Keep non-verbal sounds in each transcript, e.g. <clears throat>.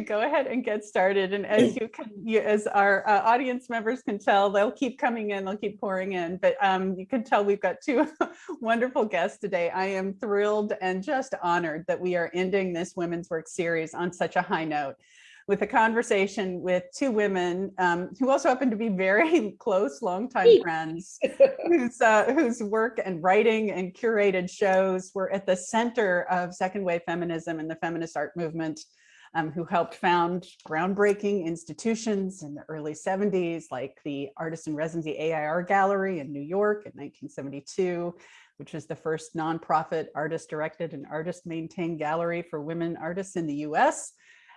go ahead and get started. And as you can, you, as our uh, audience members can tell, they'll keep coming in, they'll keep pouring in. But um, you can tell we've got two <laughs> wonderful guests today. I am thrilled and just honored that we are ending this Women's Work series on such a high note with a conversation with two women um, who also happen to be very <laughs> close longtime friends <laughs> whose, uh, whose work and writing and curated shows were at the center of second wave feminism and the feminist art movement um, who helped found groundbreaking institutions in the early 70s, like the Artist in Residency AIR Gallery in New York in 1972, which was the first nonprofit artist-directed and artist-maintained gallery for women artists in the US,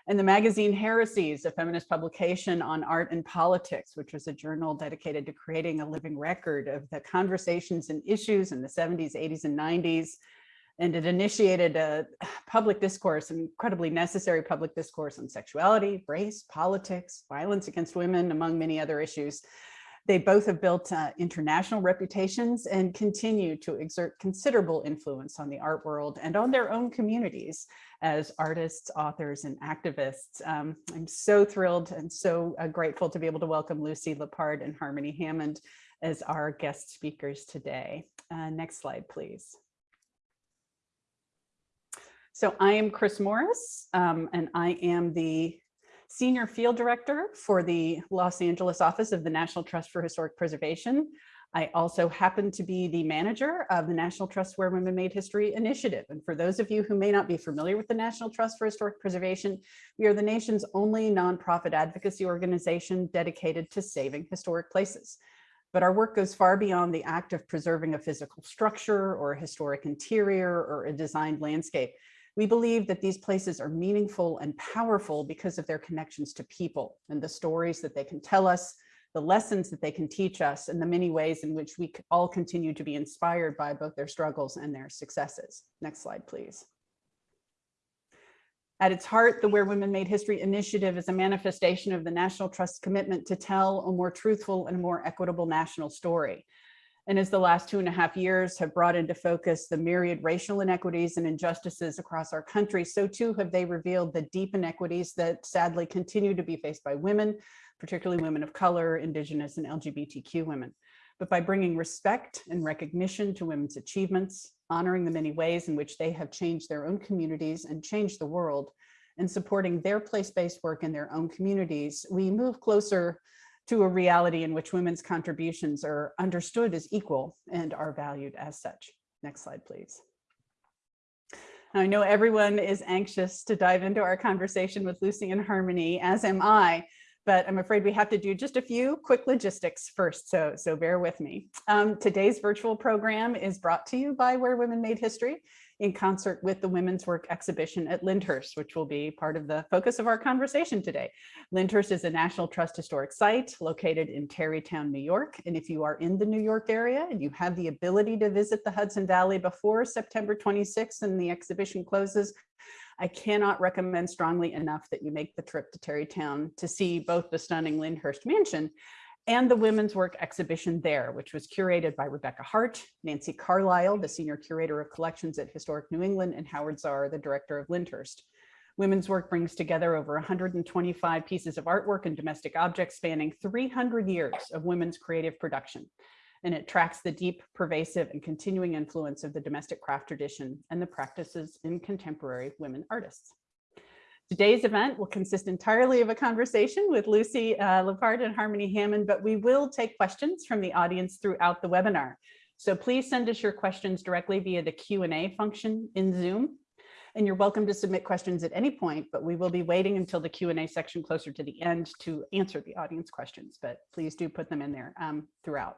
and the magazine Heresies, a feminist publication on art and politics, which was a journal dedicated to creating a living record of the conversations and issues in the 70s, 80s, and 90s and it initiated a <sighs> public discourse, an incredibly necessary public discourse on sexuality, race, politics, violence against women, among many other issues. They both have built uh, international reputations and continue to exert considerable influence on the art world and on their own communities as artists, authors, and activists. Um, I'm so thrilled and so uh, grateful to be able to welcome Lucy Lippard and Harmony Hammond as our guest speakers today. Uh, next slide, please. So I am Chris Morris, um, and I am the Senior Field Director for the Los Angeles office of the National Trust for Historic Preservation. I also happen to be the manager of the National Trust Where Women Made History initiative. And for those of you who may not be familiar with the National Trust for Historic Preservation, we are the nation's only nonprofit advocacy organization dedicated to saving historic places. But our work goes far beyond the act of preserving a physical structure or a historic interior or a designed landscape. We believe that these places are meaningful and powerful because of their connections to people and the stories that they can tell us, the lessons that they can teach us, and the many ways in which we all continue to be inspired by both their struggles and their successes. Next slide, please. At its heart, the Where Women Made History initiative is a manifestation of the National Trust's commitment to tell a more truthful and more equitable national story. And as the last two and a half years have brought into focus the myriad racial inequities and injustices across our country, so too have they revealed the deep inequities that sadly continue to be faced by women, particularly women of color, indigenous and LGBTQ women. But by bringing respect and recognition to women's achievements, honoring the many ways in which they have changed their own communities and changed the world, and supporting their place-based work in their own communities, we move closer to a reality in which women's contributions are understood as equal and are valued as such. Next slide, please. I know everyone is anxious to dive into our conversation with Lucy and Harmony, as am I, but I'm afraid we have to do just a few quick logistics first, so, so bear with me. Um, today's virtual program is brought to you by Where Women Made History in concert with the Women's Work exhibition at Lyndhurst, which will be part of the focus of our conversation today. Lyndhurst is a National Trust Historic Site located in Tarrytown, New York. And if you are in the New York area and you have the ability to visit the Hudson Valley before September 26th and the exhibition closes, I cannot recommend strongly enough that you make the trip to Tarrytown to see both the stunning Lyndhurst Mansion and the Women's Work exhibition there, which was curated by Rebecca Hart, Nancy Carlisle, the Senior Curator of Collections at Historic New England, and Howard Zar, the Director of Lyndhurst. Women's Work brings together over 125 pieces of artwork and domestic objects spanning 300 years of women's creative production. And it tracks the deep, pervasive, and continuing influence of the domestic craft tradition and the practices in contemporary women artists. Today's event will consist entirely of a conversation with Lucy uh, Lippard and Harmony Hammond, but we will take questions from the audience throughout the webinar. So please send us your questions directly via the Q&A function in Zoom. And you're welcome to submit questions at any point, but we will be waiting until the Q&A section closer to the end to answer the audience questions, but please do put them in there um, throughout.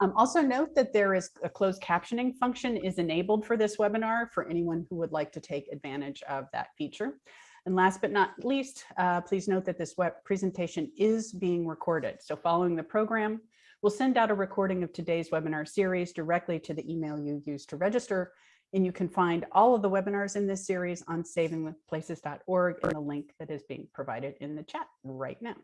Um, also note that there is a closed captioning function is enabled for this webinar for anyone who would like to take advantage of that feature. And last but not least, uh, please note that this web presentation is being recorded. So following the program, we'll send out a recording of today's webinar series directly to the email you used to register. And you can find all of the webinars in this series on savingplaces.org and the link that is being provided in the chat right now.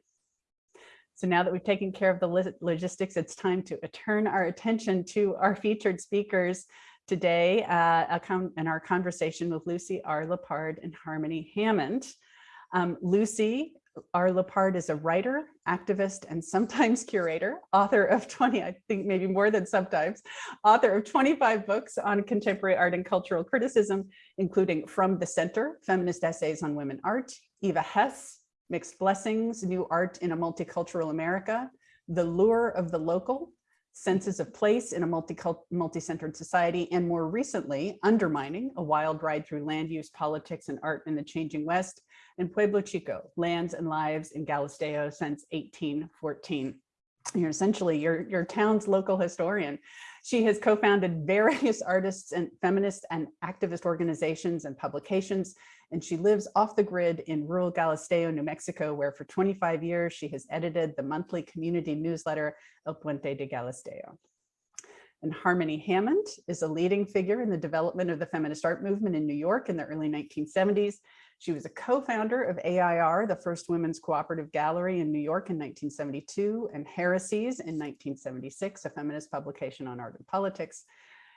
So now that we've taken care of the logistics, it's time to turn our attention to our featured speakers today uh, in our conversation with Lucy R. Lippard and Harmony Hammond. Um, Lucy R. Lippard is a writer, activist, and sometimes <laughs> curator, author of 20, I think maybe more than sometimes, author of 25 books on contemporary art and cultural criticism, including From the Center, Feminist Essays on Women Art, Eva Hesse, Mixed Blessings, New Art in a Multicultural America, The Lure of the Local, Senses of Place in a Multi-Centered Society, and more recently, Undermining, a wild ride through land use, politics, and art in the changing West, and Pueblo Chico, Lands and Lives in Galisteo since 1814. You're essentially your, your town's local historian. She has co-founded various <laughs> artists and feminist and activist organizations and publications, and she lives off the grid in rural Galisteo, New Mexico, where for 25 years she has edited the monthly community newsletter El Puente de Galisteo. And Harmony Hammond is a leading figure in the development of the feminist art movement in New York in the early 1970s. She was a co-founder of AIR, the first women's cooperative gallery in New York in 1972, and Heresies in 1976, a feminist publication on art and politics.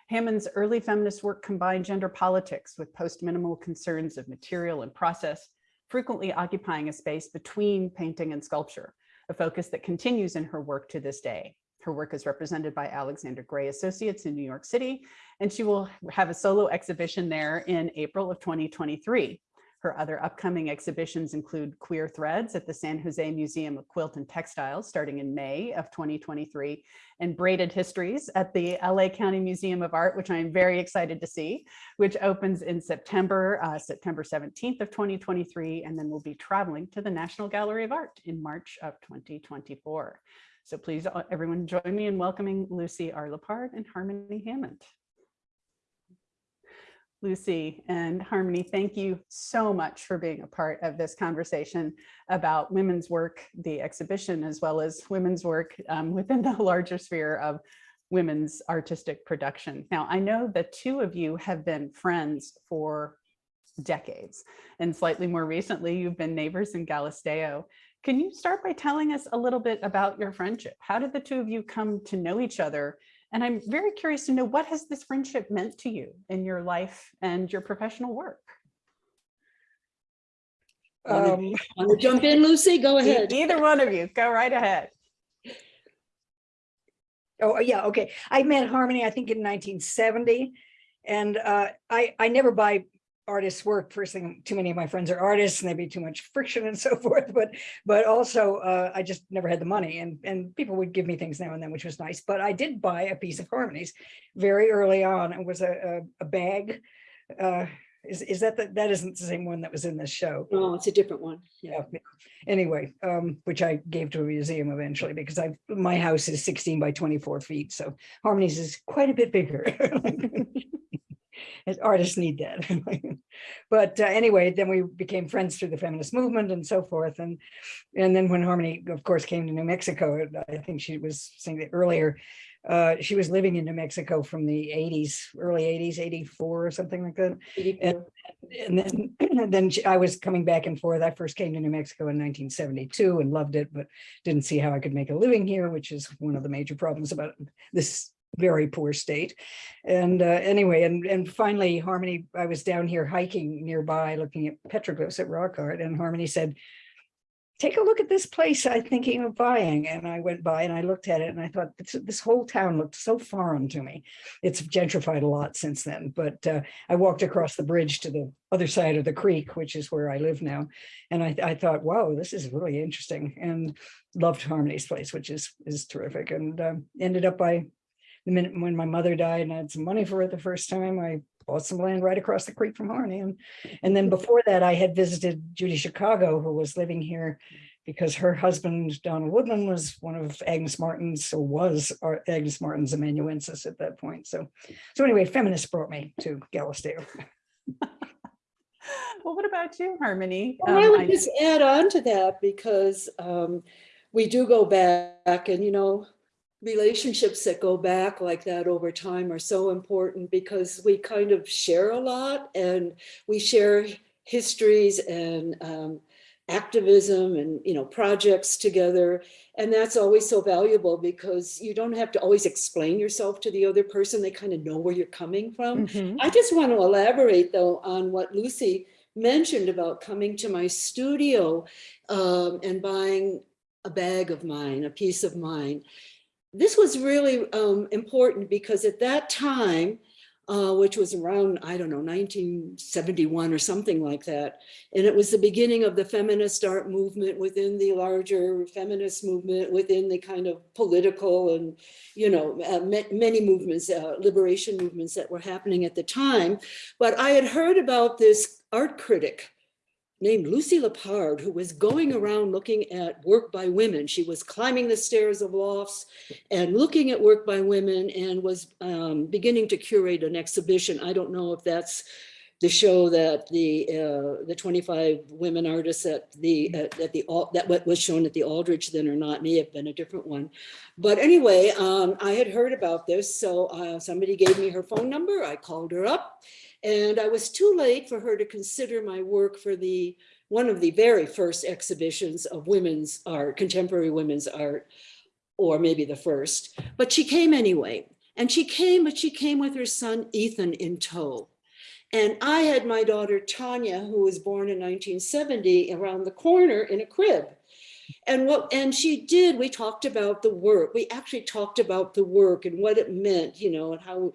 Hammond's early feminist work combined gender politics with post-minimal concerns of material and process, frequently occupying a space between painting and sculpture, a focus that continues in her work to this day. Her work is represented by Alexander Gray Associates in New York City, and she will have a solo exhibition there in April of 2023. Her other upcoming exhibitions include Queer Threads at the San Jose Museum of Quilt and Textiles starting in May of 2023 and Braided Histories at the LA County Museum of Art, which I'm very excited to see, which opens in September, uh, September 17th of 2023, and then we'll be traveling to the National Gallery of Art in March of 2024. So please, uh, everyone join me in welcoming Lucy R. Lippard and Harmony Hammond. Lucy and Harmony, thank you so much for being a part of this conversation about women's work, the exhibition, as well as women's work um, within the <laughs> larger sphere of women's artistic production. Now, I know the two of you have been friends for decades, and slightly more recently, you've been neighbors in Galisteo. Can you start by telling us a little bit about your friendship? How did the two of you come to know each other and I'm very curious to know what has this friendship meant to you in your life and your professional work? Um, Want to jump in, Lucy? Go ahead. Either one of you, go right ahead. Oh, yeah, okay. I met Harmony, I think in 1970. And uh, I, I never buy artists work first thing too many of my friends are artists and there'd be too much friction and <laughs> so forth but but also uh, i just never had the money and and people would give me things now and then which was nice but i did buy a piece of Harmony's very early on. It was a, a, a bag uh, is, is that the, that isn't the same one that was in this show. No it's a different one. Yeah. Anyway um which i gave to a museum eventually because i my house is 16 by 24 feet so Harmony's is quite a bit bigger <laughs> artists need that. <laughs> but uh, anyway, then we became friends through the feminist movement and so forth. And and then when Harmony, of course, came to New Mexico, I think she was saying that earlier, uh, she was living in New Mexico from the 80s, early 80s, 84 or something like that. And, and then, and <clears throat> then she, I was coming back and forth. I first came to New Mexico in 1972 and loved it, but didn't see how I could make a living here, which is one of the major problems about this very poor state. And uh, anyway, and, and finally Harmony, I was down here hiking nearby looking at petroglyphs at rock art and Harmony said, take a look at this place I'm thinking of buying. And I went by and I looked at it and I thought this, this whole town looked so foreign to me. It's gentrified a lot since then, but uh, I walked across the bridge to the other side of the creek, which is where I live now. And I, I thought, wow, this is really interesting and loved Harmony's place, which is, is terrific. And um, ended up by the minute when my mother died and I had some money for it the first time, I bought some land right across the creek from Harney. And, and then before that, I had visited Judy Chicago, who was living here because her husband, Donald Woodman, was one of Agnes Martin's, or was Agnes Martin's amanuensis at that point. So, so anyway, feminists brought me to Galisteo. <laughs> well, what about you, Harmony? Well, um, I would I... just add on to that because um, we do go back and, you know, relationships that go back like that over time are so important because we kind of share a lot and we share histories and um, activism and you know projects together and that's always so valuable because you don't have to always explain yourself to the other person they kind of know where you're coming from mm -hmm. i just want to elaborate though on what lucy mentioned about coming to my studio um, and buying a bag of mine, a piece of mine. This was really um, important because at that time, uh, which was around, I don't know, 1971 or something like that. And it was the beginning of the feminist art movement within the larger feminist movement, within the kind of political and, you know, uh, many movements, uh, liberation movements that were happening at the time. But I had heard about this art critic named Lucy Lippard, who was going around looking at work by women. She was climbing the stairs of lofts and looking at work by women and was um, beginning to curate an exhibition. I don't know if that's the show that the uh, the 25 women artists at the at, at the that what was shown at the Aldrich then or not may have been a different one. But anyway, um, I had heard about this, so uh, somebody gave me her phone number. I called her up, and I was too late for her to consider my work for the one of the very first exhibitions of women's art, contemporary women's art, or maybe the first. But she came anyway, and she came, but she came with her son Ethan in tow. And I had my daughter Tanya, who was born in 1970, around the corner in a crib. And what and she did, we talked about the work. We actually talked about the work and what it meant, you know, and how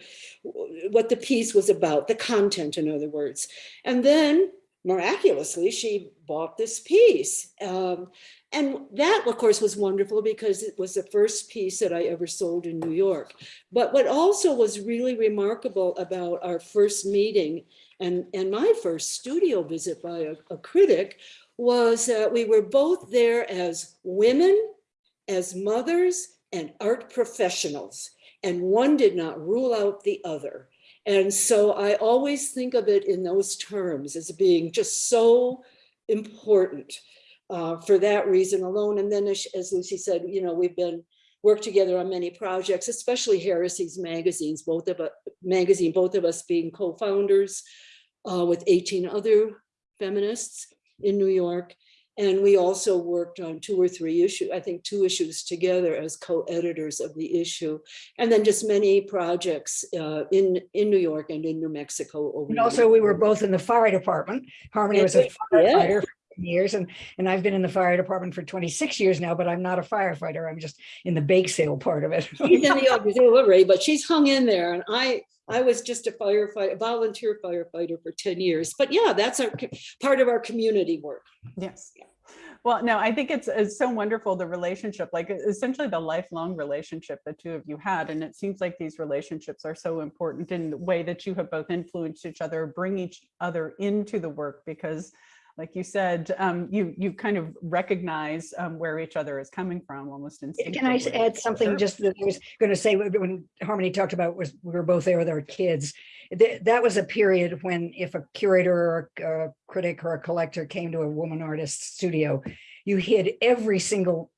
what the piece was about, the content, in other words. And then miraculously, she bought this piece. Um, and that, of course, was wonderful because it was the first piece that I ever sold in New York. But what also was really remarkable about our first meeting and, and my first studio visit by a, a critic was that we were both there as women, as mothers, and art professionals. And one did not rule out the other. And so I always think of it in those terms as being just so important uh, for that reason alone. And then as, as Lucy said, you know, we've been worked together on many projects, especially Heresies magazines, both of us magazine, both of us being co-founders uh, with 18 other feminists in New York. And we also worked on two or three issues, I think two issues together as co-editors of the issue. And then just many projects uh, in, in New York and in New Mexico. Over And also, we were both in the fire department. Harmony was a Yeah. firefighter for years and, and I've been in the fire department for 26 years now, but I'm not a firefighter. I'm just in the bake sale part of it. She's in the <laughs> auxiliary, but she's hung in there and I, I was just a firefighter, volunteer firefighter for 10 years. But yeah, that's our, part of our community work. Yes. Well, no, I think it's, it's so wonderful, the relationship, like essentially the lifelong relationship the two of you had. And it seems like these relationships are so important in the way that you have both influenced each other, bring each other into the work because like you said, um, you you kind of recognize um, where each other is coming from almost instinctively. Can I add something Sure. just that I was going to say when- when Harmony talked about was we were both there with our kids. Th- That was a period when if a curator or a a critic or a collector came to a woman artist studio, you hid every single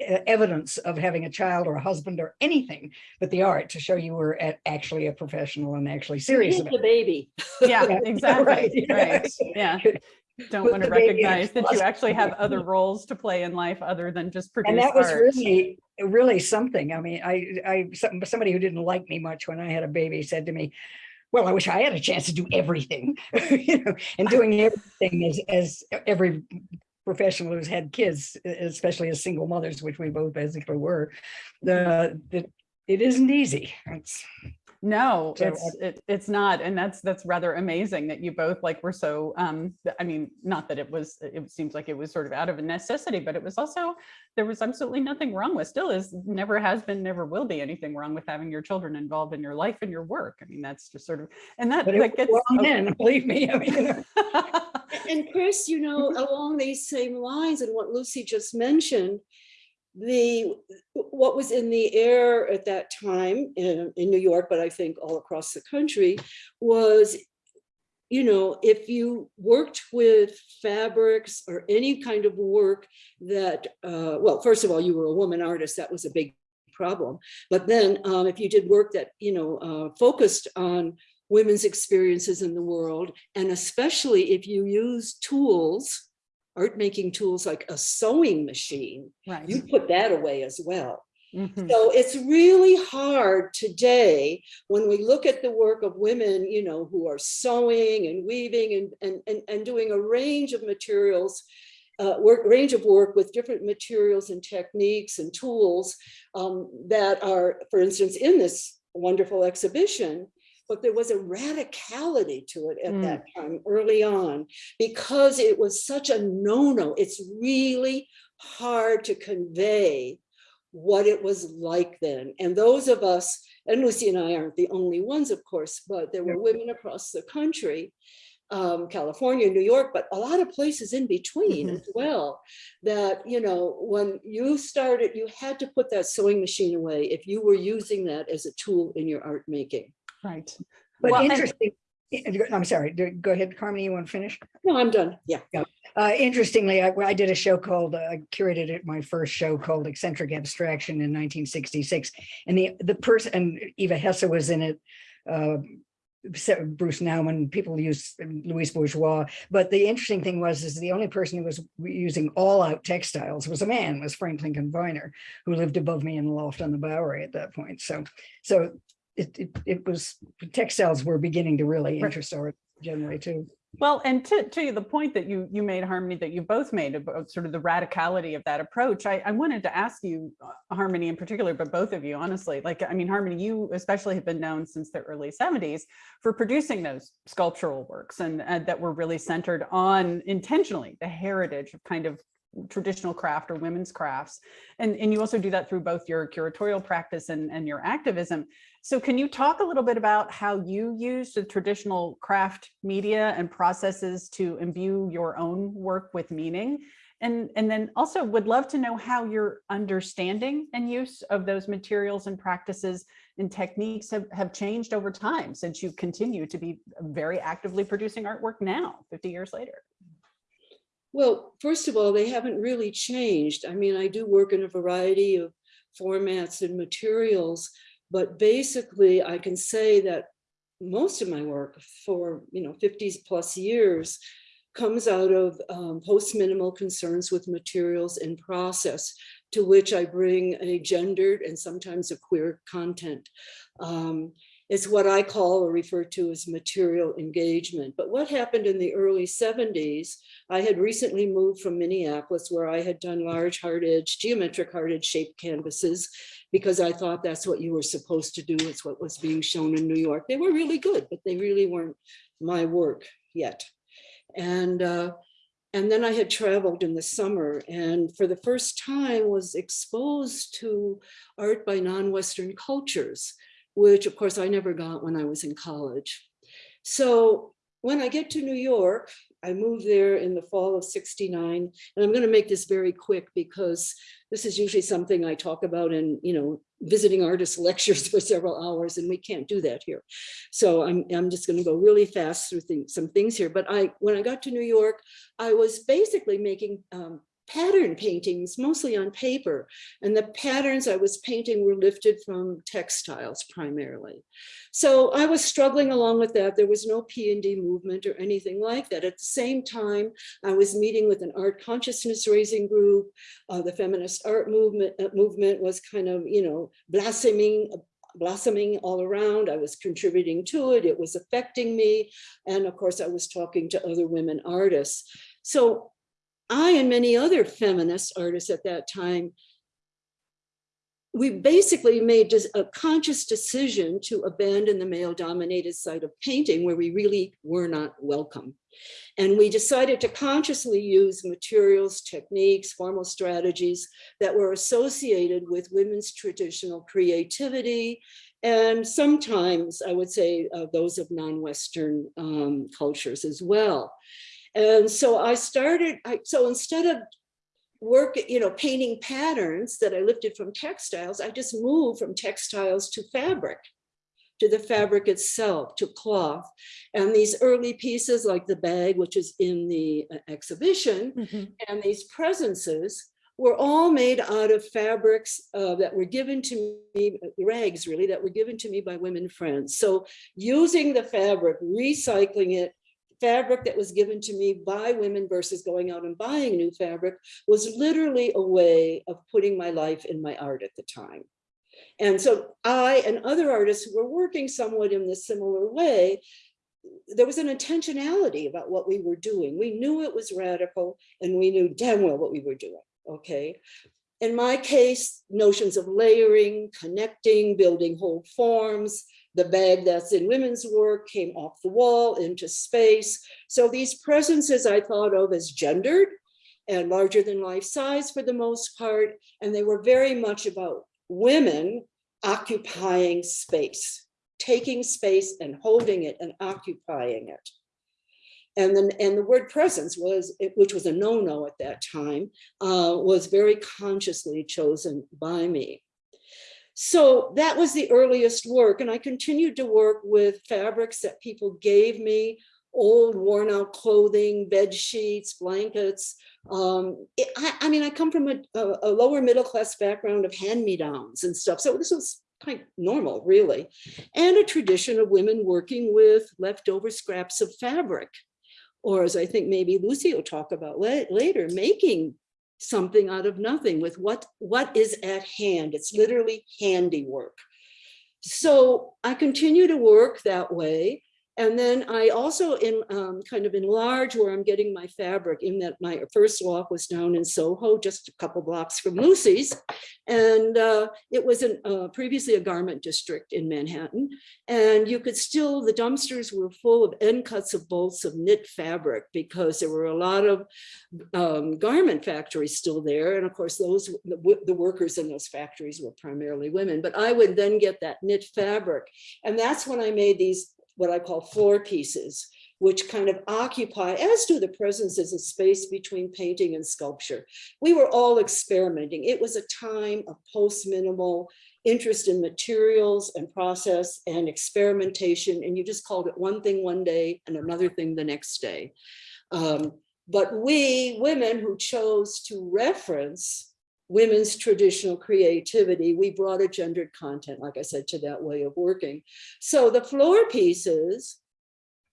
evidence of having a child or a husband or anything but the art to show you were at actually a professional and actually serious Here's about the baby. Yeah, <laughs> Yeah, exactly, right, <laughs> right, yeah. Don't want to the baby in recognize that you actually have other <laughs> roles to play in life other than just produce And that was art. really, really something. I mean, I, I, somebody who didn't like me much when I had a baby said to me, well, I wish I had a chance to do everything, <laughs> you know, and <laughs> doing everything as, as every professional who's had kids, especially as single mothers, which we both basically were, the, the, it isn't easy. It's, No, So, it's it, it's not, and that's that's rather amazing that you both like were so. Um, I mean, not that it was. It seems like it was sort of out of a necessity, but it was also there was absolutely nothing wrong with. Still is never has been, never will be anything wrong with having your children involved in your life and your work. I mean, that's just sort of and that but it that gets. wrong then, <laughs> believe me. I mean, you know. <laughs> And Chris, you know, along these same lines and what Lucy just mentioned, the, what was in the air at that time in, in New York, but I think all across the country, was, you know, if you worked with fabrics or any kind of work that, uh, well, first of all, you were a woman artist, that was a big problem. But then um, if you did work that, you know, uh, focused on women's experiences in the world, and especially if you use tools, art making tools like a sewing machine, right. you put that away as well. Mhm. So it's really hard today when we look at the work of women, you know, who are sewing and weaving and, and, and, and doing a range of materials, uh, work, range of work with different materials and techniques and tools um, that are, for instance, in this wonderful exhibition. But there was a radicality to it at Mm. that time early on because it was such a no-no. It's really hard to convey what it was like then. And those of us, and Lucy and I aren't the only ones, of course, but there were women across the country, um, California, New York, but a lot of places in between Mhm. as well, that, you know, when you started, you had to put that sewing machine away if you were using that as a tool in your art making. Right. But Well, interesting, I'm sorry, go ahead, Carmen, you want to finish? No, I'm done. Yeah. Uh, interestingly, I, I did a show called, uh, curated it, my first show called Eccentric Abstraction in 1966. And the, the person, and Eva Hesse was in it, uh, Bruce Nauman, people use Louise Bourgeois. But the interesting thing was, is the only person who was using all out textiles was a man, was Frank Lincoln Viner, who lived above me in the loft on the Bowery at that point. So, so it, it, it was, textiles were beginning to really interest art generally too. Well, and to, to the point that you you made, Harmony, that you both made about sort of the radicality of that approach, I, I wanted to ask you, uh, Harmony in particular, but both of you, honestly, like, I mean, Harmony, you especially have been known since the early 70s for producing those sculptural works and, and that were really centered on intentionally the heritage of kind of traditional craft or women's crafts. And, and you also do that through both your curatorial practice and, and your activism. So can you talk a little bit about how you use the traditional craft media and processes to imbue your own work with meaning? And, and then also would love to know how your understanding and use of those materials and practices and techniques have, have changed over time since you continue to be very actively producing artwork now, 50 years later. Well, first of all, they haven't really changed. I mean, I do work in a variety of formats and materials, but basically I can say that most of my work for, you know, 50 plus years comes out of um, post-minimal concerns with materials and process to which I bring a gendered and sometimes a queer content. Um, it's what I call or refer to as material engagement. But what happened in the early 70s, I had recently moved from Minneapolis where I had done large hard edge, geometric hard edge shaped canvases because I thought that's what you were supposed to do. It's what was being shown in New York. They were really good, but they really weren't my work yet. And uh, and then I had traveled in the summer and for the first time was exposed to art by non-Western cultures, which of course I never got when I was in college. So when I get to New York, I moved there in the fall of 69, and I'm gonna make this very quick because this is usually something I talk about in, you know, visiting artist <laughs> lectures for several hours, and we can't do that here. So I'm, I'm just gonna go really fast through some things here. But I, when I got to New York, I was basically making um, pattern paintings, mostly on paper. And the patterns I was painting were lifted from textiles primarily. So I was struggling along with that. There was no P&D movement or anything like that. At the same time, I was meeting with an art consciousness raising group. Uh, the feminist art movement, uh, movement was kind of, you know, blossoming, blossoming all around. I was contributing to it. It was affecting me. And of course, I was talking to other women artists. So I and many other feminist artists at that time, we basically made a conscious decision to abandon the male dominated side of painting where we really were not welcome. And we decided to consciously use materials, techniques, formal strategies that were associated with women's traditional creativity. And sometimes I would say uh, those of non-Western um, cultures as well. And so I started, I, so instead of work, you know, painting patterns that I lifted from textiles, I just moved from textiles to fabric, to the fabric itself, to cloth. And these early pieces like the bag, which is in the uh, exhibition, Mhm. and these presences were all made out of fabrics uh, that were given to me, rags really, that were given to me by women friends. So using the fabric, recycling it, fabric that was given to me by women versus going out and buying new fabric was literally a way of putting my life in my art at the time. And so I and other artists who were working somewhat in this similar way, there was an intentionality about what we were doing. We knew it was radical and we knew damn well what we were doing, okay? In my case, notions of layering, connecting, building whole forms, the bag that's in women's work came off the wall into space. So these presences I thought of as gendered and larger than life size for the most part. And they were very much about women occupying space, taking space and holding it and occupying it. And then, and the word presence was, which was a no-no at that time, uh, was very consciously chosen by me. So that was the earliest work. And I continued to work with fabrics that people gave me, old worn out clothing, bed sheets, blankets. Um, it, I, I, mean, I come from a, a, lower middle class background of hand-me-downs and stuff. So this was quite normal, really. And a tradition of women working with leftover scraps of fabric. Or as I think maybe Lucy will talk about later, making something out of nothing with what, what is at hand. It's literally handiwork. So I continue to work that way. And then I also in um, kind of enlarge where I'm getting my fabric in that my first walk was down in Soho, just a couple blocks from Lucy's. And uh, it was an, uh, previously a garment district in Manhattan. And you could still, the dumpsters were full of end cuts of bolts of knit fabric because there were a lot of um, garment factories still there. And of course, those the, the workers in those factories were primarily women. But I would then get that knit fabric. And that's when I made these what I call floor pieces, which kind of occupy, as do the presences, a space between painting and sculpture. We were all experimenting. It was a time of post-minimal interest in materials and process and experimentation, and you just called it one thing one day and another thing the next day. Um, but we, women who chose to reference women's traditional creativity, we brought a gendered content, like I said, to that way of working. So the floor pieces,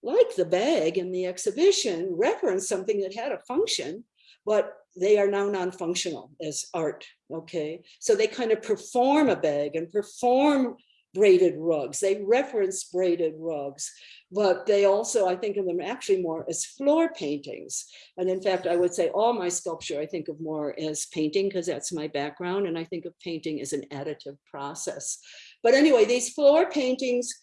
like the bag in the exhibition, reference something that had a function, but they are now non-functional as art, okay? So they kind of perform a bag and perform braided rugs. They reference braided rugs, but they also, I think of them actually more as floor paintings. And in fact, I would say all my sculpture, I think of more as painting because that's my background. And I think of painting as an additive process. But anyway, these floor paintings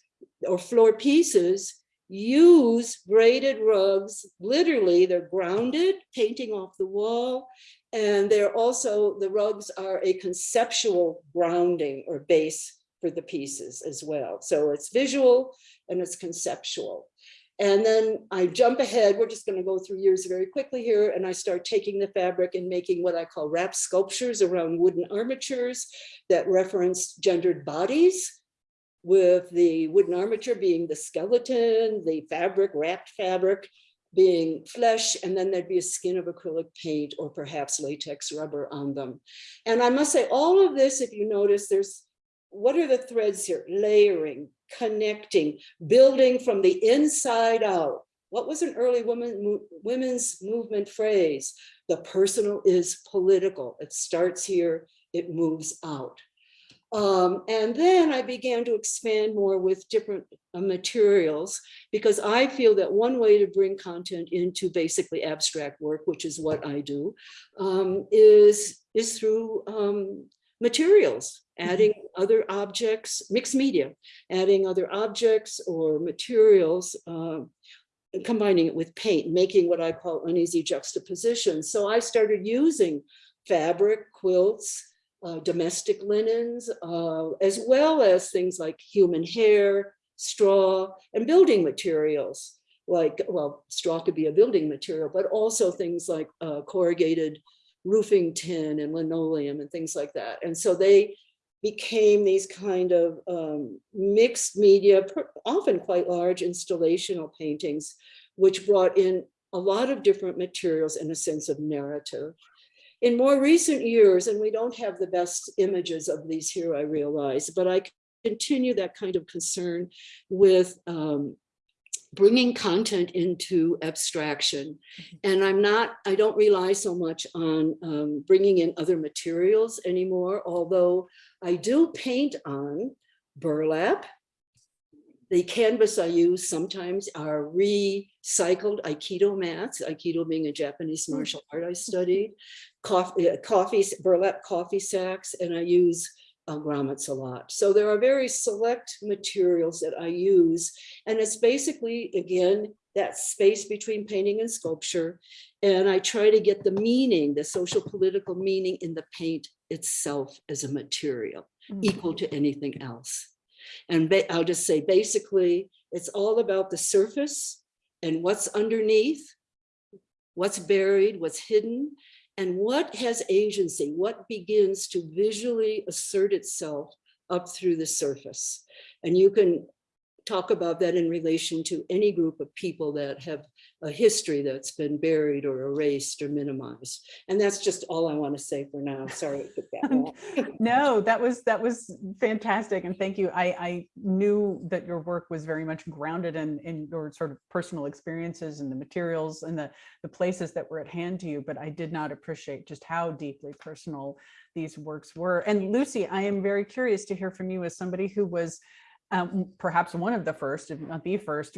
or floor pieces use braided rugs. Literally, they're grounded, painting off the wall. And they're also, the rugs are a conceptual grounding or base for the pieces as well. So it's visual and it's conceptual. And then I jump ahead, we're just gonna go through years very quickly here, and I start taking the fabric and making what I call wrap sculptures around wooden armatures that reference gendered bodies, with the wooden armature being the skeleton, the fabric, wrapped fabric, being flesh, and then there'd be a skin of acrylic paint or perhaps latex rubber on them. And I must say all of this, if you notice, there's what are the threads here? Layering, connecting, building from the inside out. What was an early woman, women's movement phrase? The personal is political. It starts here, it moves out. Um, and then I began to expand more with different uh, materials because I feel that one way to bring content into basically abstract work, which is what I do, um, is, is through um, materials. Adding other objects, mixed media, adding other objects or materials, uh, combining it with paint, making what I call uneasy juxtaposition. So I started using fabric, quilts, uh, domestic linens, uh, as well as things like human hair, straw, and building materials. Like, well, straw could be a building material, but also things like uh, corrugated roofing tin and linoleum and things like that. And so they became these kind of um, mixed media, often quite large installational paintings, which brought in a lot of different materials and a sense of narrative. In more recent years, and we don't have the best images of these here, I realize, but I continue that kind of concern with um, bringing content into abstraction. Mm-hmm. And I'm not, I don't rely so much on um, bringing in other materials anymore, although I do paint on burlap. The canvas I use sometimes are recycled Aikido mats, Aikido being a Japanese hmm. martial art I studied, uh, coffee, coffee, burlap coffee sacks, and I use uh, grommets a lot. So there are very select materials that I use. And it's basically, again, that space between painting and sculpture. And I try to get the meaning, the social political meaning in the paint itself as a material equal to anything else. And I'll just say, basically, it's all about the surface and what's underneath, what's buried, what's hidden, and what has agency, what begins to visually assert itself up through the surface. And you can talk about that in relation to any group of people that have a history that's been buried or erased or minimized. And that's just all I want to say for now. Sorry. that. <laughs> <laughs> No, that was that was fantastic, and thank you. I I knew that your work was very much grounded in in your sort of personal experiences and the materials and the the places that were at hand to you, but I did not appreciate just how deeply personal these works were. And Lucy, I am very curious to hear from you as somebody who was um, perhaps one of the first, if not the first,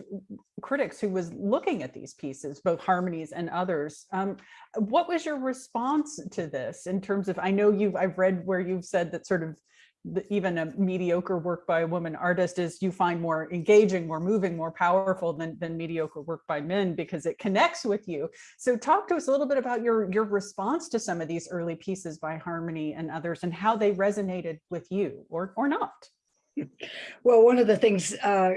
critics who was looking at these pieces, both Harmony's and others. Um, what was your response to this in terms of, I know you've, I've read where you've said that sort of the, even a mediocre work by a woman artist is you find more engaging, more moving, more powerful than, than mediocre work by men because it connects with you. So talk to us a little bit about your, your response to some of these early pieces by Harmony and others and how they resonated with you or, or not. Well, one of the things, uh,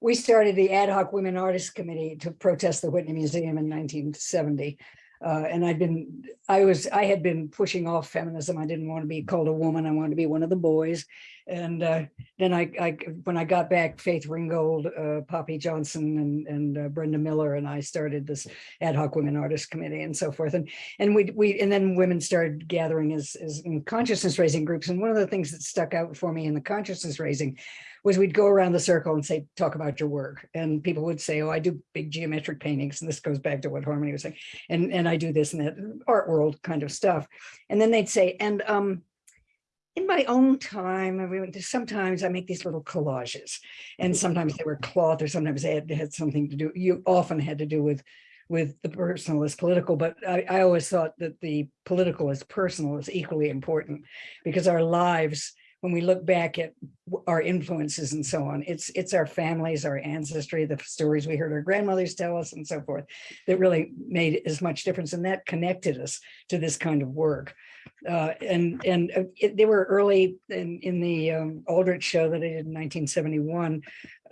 we started the Ad hoc Women Artists Committee to protest the Whitney Museum in 1970. Uh, and I'd been, I was, I had been pushing off feminism. I didn't want to be called a woman. I wanted to be one of the boys. And uh, then I, I, when I got back, Faith Ringgold, uh, Poppy Johnson, and and uh, Brenda Miller, and I started this ad hoc women artists committee and so forth. And and we we and then women started gathering as as consciousness raising groups. And one of the things that stuck out for me in the consciousness raising was we'd go around the circle and say, talk about your work. And people would say, oh, I do big geometric paintings. And this goes back to what Harmony was saying. And, and I do this and that art world kind of stuff. And then they'd say, and um, in my own time, I mean, sometimes I make these little collages and sometimes they were cloth or sometimes they had, they had something to do, you often had to do with with the personal is political, but I, I always thought that the political is personal is equally important because our lives when we look back at our influences and so on, it's it's our families, our ancestry, the stories we heard our grandmothers tell us and so forth that really made as much difference and that connected us to this kind of work. Uh, and and uh, it, they were early in, in the um, Aldrich show that I did in 1971,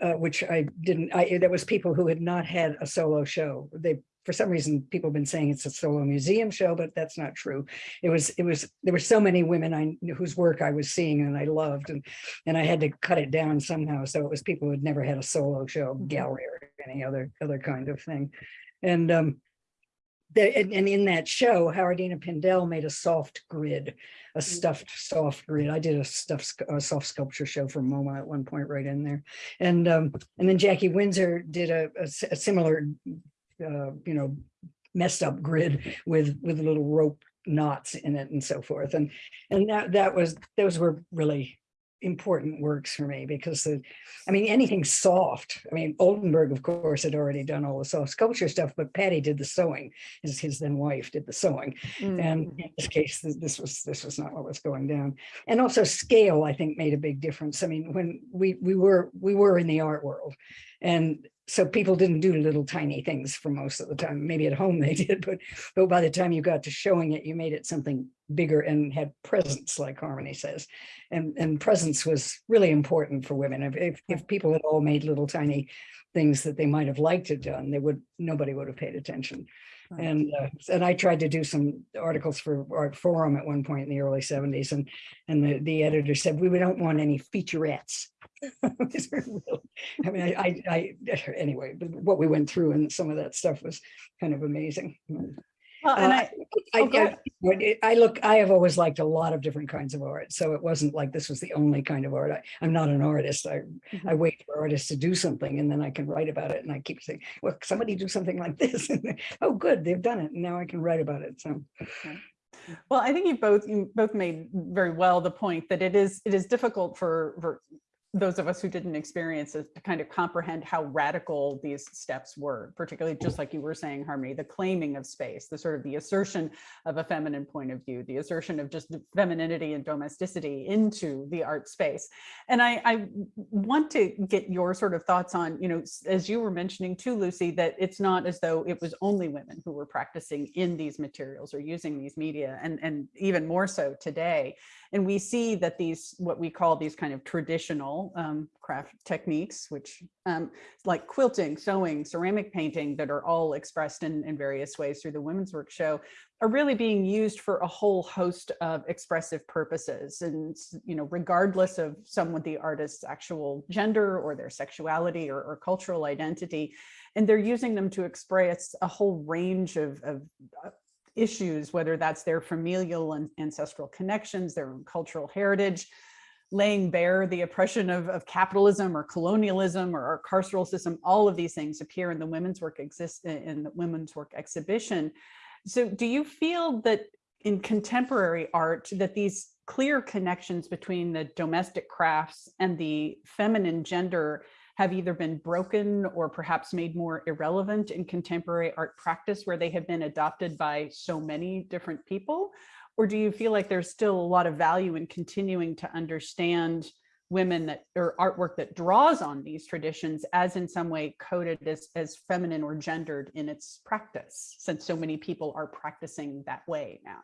uh, which I didn't, I, that was people who had not had a solo show. They for some reason, people have been saying it's a solo museum show, but that's not true. It was, it was, there were so many women I knew whose work I was seeing and I loved, and and I had to cut it down somehow. So it was people who had never had a solo show, Mhm. gallery or any other other kind of thing. And um, the, and, and in that show, Howardena Pindell made a soft grid, a stuffed soft grid. I did a stuffed a soft sculpture show for MoMA at one point right in there. And um, and then Jackie Winsor did a similar uh, you know, messed up grid with, with little rope knots in it and so forth. And, and that, that was, those were really important works for me because the, I mean, anything soft. I mean, Oldenburg, of course, had already done all the soft sculpture stuff, but Patty did the sewing. His, his then wife did the sewing. And Mm. in this case, this was, this was not what was going down. And also scale, I think, made a big difference. I mean, when we, we were, we were in the art world. And so people didn't do little tiny things for most of the time. Maybe at home <laughs> they did, but, but by the time you got to showing it, you made it something bigger and had presence, like Harmony says. And, and presence was really important for women. If, if, if people had all made little tiny things that they might have liked to done, they would, nobody would have paid attention. Right. And, uh, and I tried to do some articles for Artforum at one point in the early seventies and, and the, the editor said, we don't want any featurettes. <laughs> These were real- I mean, I, I, I, anyway, but what we went through and some of that stuff was kind of amazing. Well, and Uh, I, I, Oh, I- ahead. But it- I look, I have always liked a lot of different kinds of art, so it wasn't like this was the only kind of art. I, I'm not an artist. I, mm-hmm. I wait for artists to do something and then I can write about it. And I keep saying, well, somebody do something like <laughs> this. And oh, good, they've done it. And now I can write about it. So. Well, I think you both you both made very well the point that it is it is difficult for for those of us who didn't experience it to kind of comprehend how radical these steps were, particularly just like you were saying, Harmony, the claiming of space, the sort of the assertion of a feminine point of view, the assertion of just femininity and domesticity into the art space. And I, I want to get your sort of thoughts on, you know, as you were mentioning too, Lucy, that it's not as though it was only women who were practicing in these materials or using these media, and, and even more so today. And we see that these, what we call these kind of traditional um, craft techniques, which um, like quilting, sewing, ceramic painting that are all expressed in, in various ways through the Women's Work Show are really being used for a whole host of expressive purposes. And, you know, regardless of someone, the artist's actual gender or their sexuality or, or cultural identity, and they're using them to express a whole range of, of uh, issues, whether that's their familial and ancestral connections, their cultural heritage, laying bare the oppression of, of capitalism or colonialism or our carceral system, all of these things appear in the women's work exist in the women's work exhibition. So do you feel that in contemporary art that these clear connections between the domestic crafts and the feminine gender have either been broken or perhaps made more irrelevant in contemporary art practice where they have been adopted by so many different people? Or do you feel like there's still a lot of value in continuing to understand women that or artwork that draws on these traditions as in some way coded as, as feminine or gendered in its practice, since so many people are practicing that way now?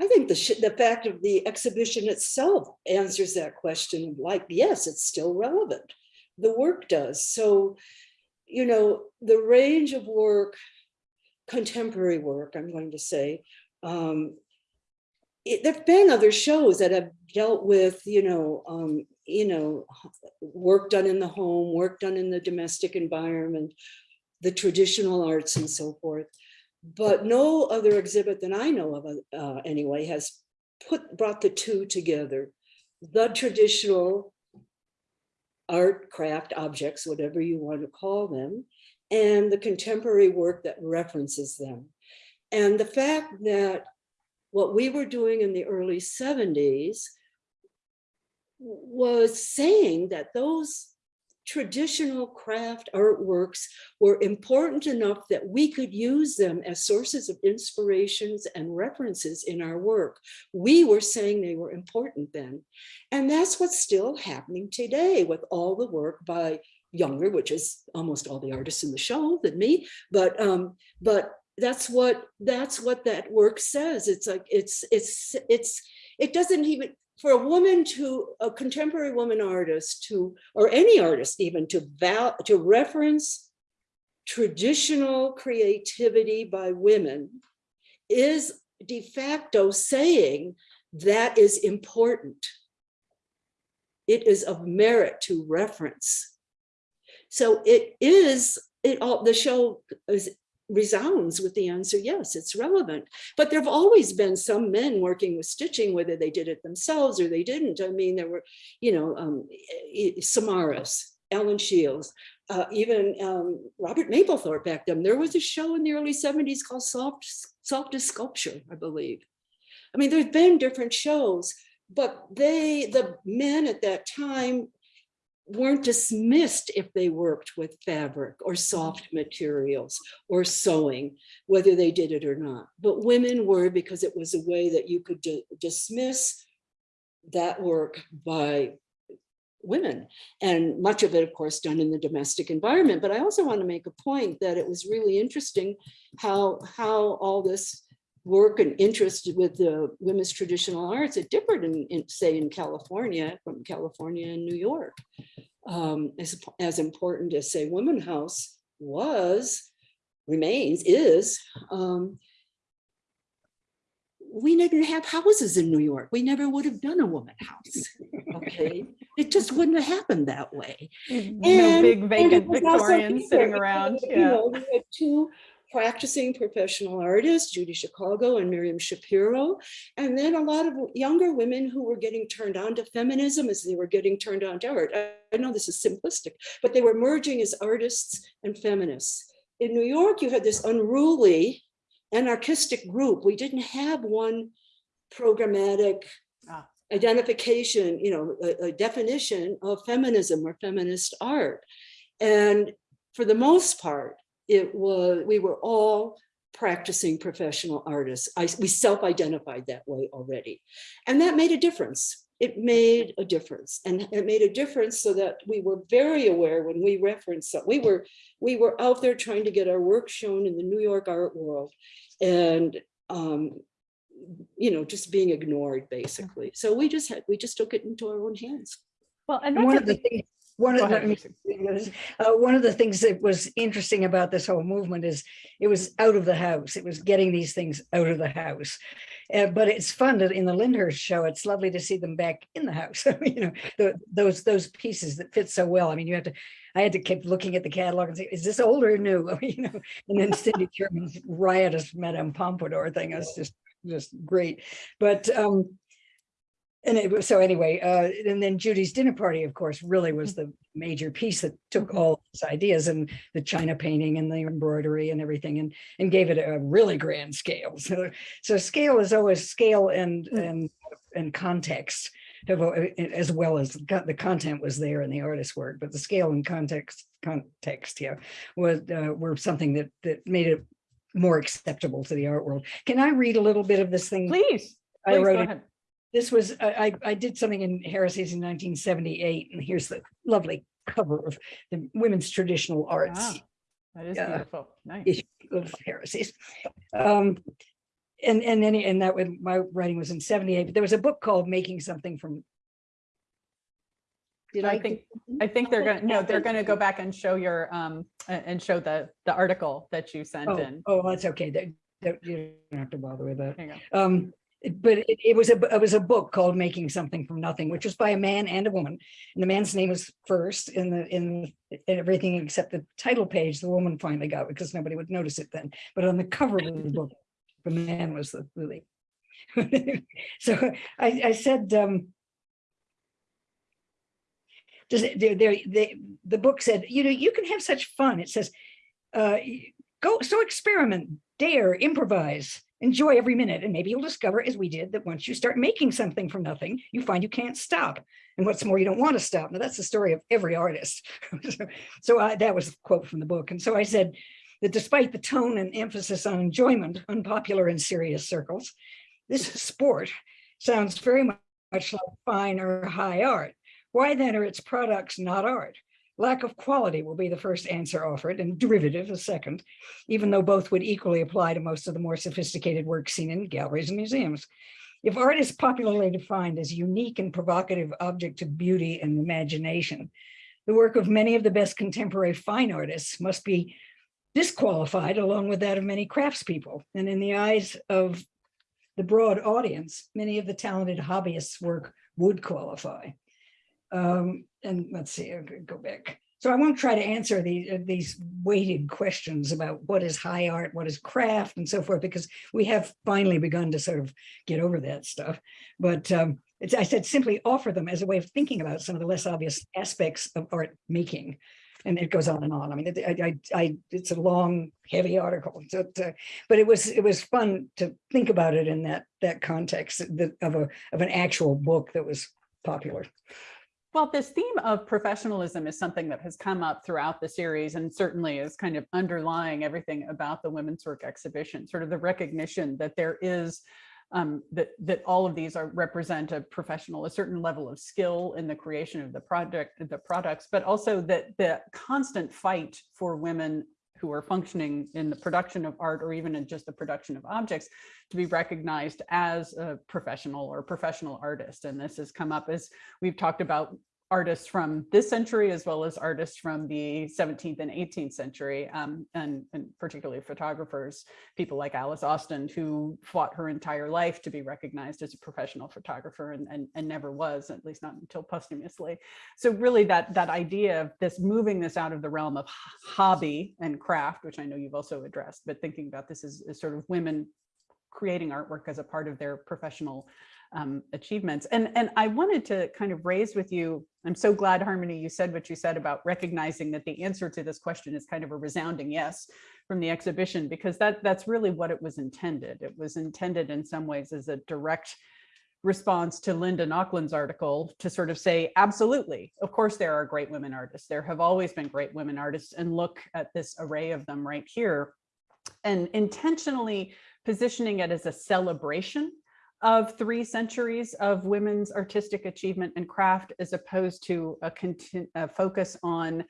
I think the, the fact of the exhibition itself answers that question, like, yes, it's still relevant. The work does. So, you know, the range of work, contemporary work, I'm going to say, um, it, there've been other shows that have dealt with, you know, um, you know, work done in the home, work done in the domestic environment, the traditional arts and so forth. But no other exhibit that I know of, uh, anyway, has put, brought the two together. The traditional art, craft, objects, whatever you want to call them, and the contemporary work that references them. And the fact that what we were doing in the early 70s was saying that those traditional craft artworks were important enough that we could use them as sources of inspirations and references in our work. We were saying they were important then. And that's what's still happening today with all the work by younger, which is almost all the artists in the show than me, but um, but that's what that's what that work says. It's like it's it's it's it doesn't even for a woman to a contemporary woman artist to or any artist even to val to reference traditional creativity by women is de facto saying that is important. It is of merit to reference. So it is, it all, the show is, resounds with the answer, yes, it's relevant. But there have always been some men working with stitching, whether they did it themselves or they didn't. I mean, there were, you know, um, Samaras, Alan Shields, uh, even um, Robert Mapplethorpe back then. There was a show in the early 70s called Soft, Soft as Sculpture, I believe. I mean, there's been different shows, but they, the men at that time weren't dismissed if they worked with fabric or soft materials or sewing, whether they did it or not. But women were because it was a way that you could dismiss that work by women and much of it of course done in the domestic environment but i also want to make a point that it was really interesting how how all this work and interest with the women's traditional arts it differed in, in say in california from california and new york um, as, as important as say women house was remains is um, we didn't have houses in New York. We never would have done a woman house. Okay, it just wouldn't have happened that way. No And- big and vacant Victorians sitting around, you yeah. know, we had two practicing professional artists, Judy Chicago and Miriam Schapiro, and then a lot of younger women who were getting turned on to feminism as they were getting turned on to art. I, I know this is simplistic, but they were merging as artists and feminists. In New York, you had this unruly anarchistic group. We didn't have one programmatic Ah. identification, you know, a, a definition of feminism or feminist art. And for the most part, it was, we were all practicing professional artists. I, we self-identified that way already. And that made a difference. It made a difference. And it made a difference so that we were very aware when we referenced, that we were, we were out there trying to get our work shown in the New York art world. And um, you know, just being ignored basically. So we just had, we just took it into our own hands. Well, and And that's one of the things, one of the, ahead. Uh, one of the things that was interesting about this whole movement is it was out of the house. It was getting these things out of the house. Uh, but it's fun that in the Lyndhurst show, it's lovely to see them back in the house. <laughs> you know, the, those those pieces that fit so well. I mean, you have to. I had to keep looking at the catalog and say, "Is this old or new?" I <laughs> mean, you know, and then Cindy Sherman's riotous Madame Pompadour thing was just just great. But um, and it was so anyway, uh, and then Judy's dinner party, of course, really was the major piece that took Mhm. all these ideas and the China painting and the embroidery and everything and and gave it a really grand scale. <laughs> So so scale is always scale and Mm. and and context as well as the content was there in the artist's work, but the scale and context context, yeah, was uh, were something that that made it more acceptable to the art world. Can I read a little bit of this thing? Please, I please wrote go it. This was, I, I I did something in Heresies in nineteen seventy-eight, and here's the lovely cover of the women's traditional arts Ah, That is Yeah. beautiful. Nice. issue of Heresies. Um, and, and then, and that was, my writing was in seventy-eight, but there was a book called Making Something from. Did I I think, I think they're gonna, no, they're gonna go <laughs> back and show your, um, and show the, the article that you sent Oh, in. oh, that's okay. That, that, you don't have to bother with that. There you. Um, it- but it, it was a, it was a book called Making Something from Nothing, which was by a man and a woman. And the man's name was first in the, in in everything except the title page, the woman finally got because nobody would notice it then. But on the cover of the book, the man was the really. <laughs> So I, I said, um, just there, there, they, the book said, you know, you can have such fun. It says, uh, go, so experiment, dare, improvise, enjoy every minute. And maybe you'll discover, as we did, that once you start making something from nothing, you find you can't stop. And what's more, you don't want to stop. Now that's the story of every artist. <laughs> So- I, that was a quote from the book. And so I said that despite the tone and emphasis on enjoyment, unpopular in serious circles, this sport sounds very much like fine or high art. Why then are its products not art? Lack of quality will be the first answer offered and derivative a second, even though both would equally apply to most of the more sophisticated work seen in galleries and museums. If art is popularly defined as unique and provocative object of beauty and imagination, the work of many of the best contemporary fine artists must be disqualified along with that of many craftspeople. And in the eyes of the broad audience, many of the talented hobbyists' work would qualify. Um, and let's see, I'll go- go back. So I won't try to answer these, uh, these weighted questions about what is high art, what is craft and so forth, because we have finally begun to sort of get over that stuff. But um, it's, I said simply offer them as a way of thinking about some of the less obvious aspects of art making. And it goes on and on. I mean, I, I, I, it's a long, heavy article, so, uh, but it was, it was fun to think about it in that, that context of a, of an actual book that was popular. Well, this theme of professionalism is something that has come up throughout the series and certainly is kind of underlying everything about the women's work exhibition, sort of the recognition that there is um, that that all of these are represent a professional, a certain level of skill in the creation of the project, the products, but also that the constant fight for women who are functioning in the production of art or even in just the production of objects to be recognized as a professional or professional artist. And this has come up as we've talked about artists from this century as well as artists from the 17th and 18th century, um, and, and particularly photographers, people like Alice Austen, who fought her entire life to be recognized as a professional photographer and, and, and never was, at least not until posthumously. So really that, that idea of this moving this out of the realm of hobby and craft, which I know you've also addressed, but thinking about this as, as sort of women creating artwork as a part of their professional um, achievements. And, and I wanted to kind of raise with you, I'm so glad Harmony, you said what you said about recognizing that the answer to this question is kind of a resounding yes from the exhibition, because that, that's really what it was intended. It was intended in some ways as a direct response to Linda Nochlin's article to sort of say, absolutely, of course there are great women artists. There have always been great women artists and look at this array of them right here. And intentionally positioning it as a celebration of three centuries of women's artistic achievement and craft as opposed to a, a focus on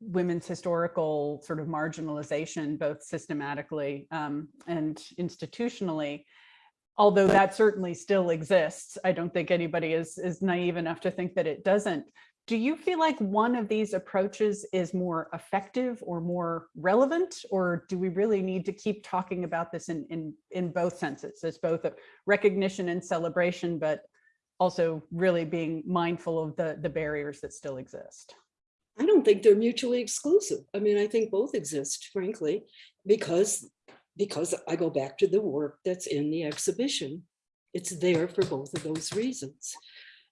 women's historical sort of marginalization, both systematically um, and institutionally. Although that certainly still exists, I don't think anybody is, is naive enough to think that it doesn't. Do you feel like one of these approaches is more effective or more relevant, or do we really need to keep talking about this in, in, in both senses, as both a recognition and celebration, but also really being mindful of the, the barriers that still exist? I don't think they're mutually exclusive. I mean, I think both exist, frankly, because, because I go back to the work that's in the exhibition. It's there for both of those reasons.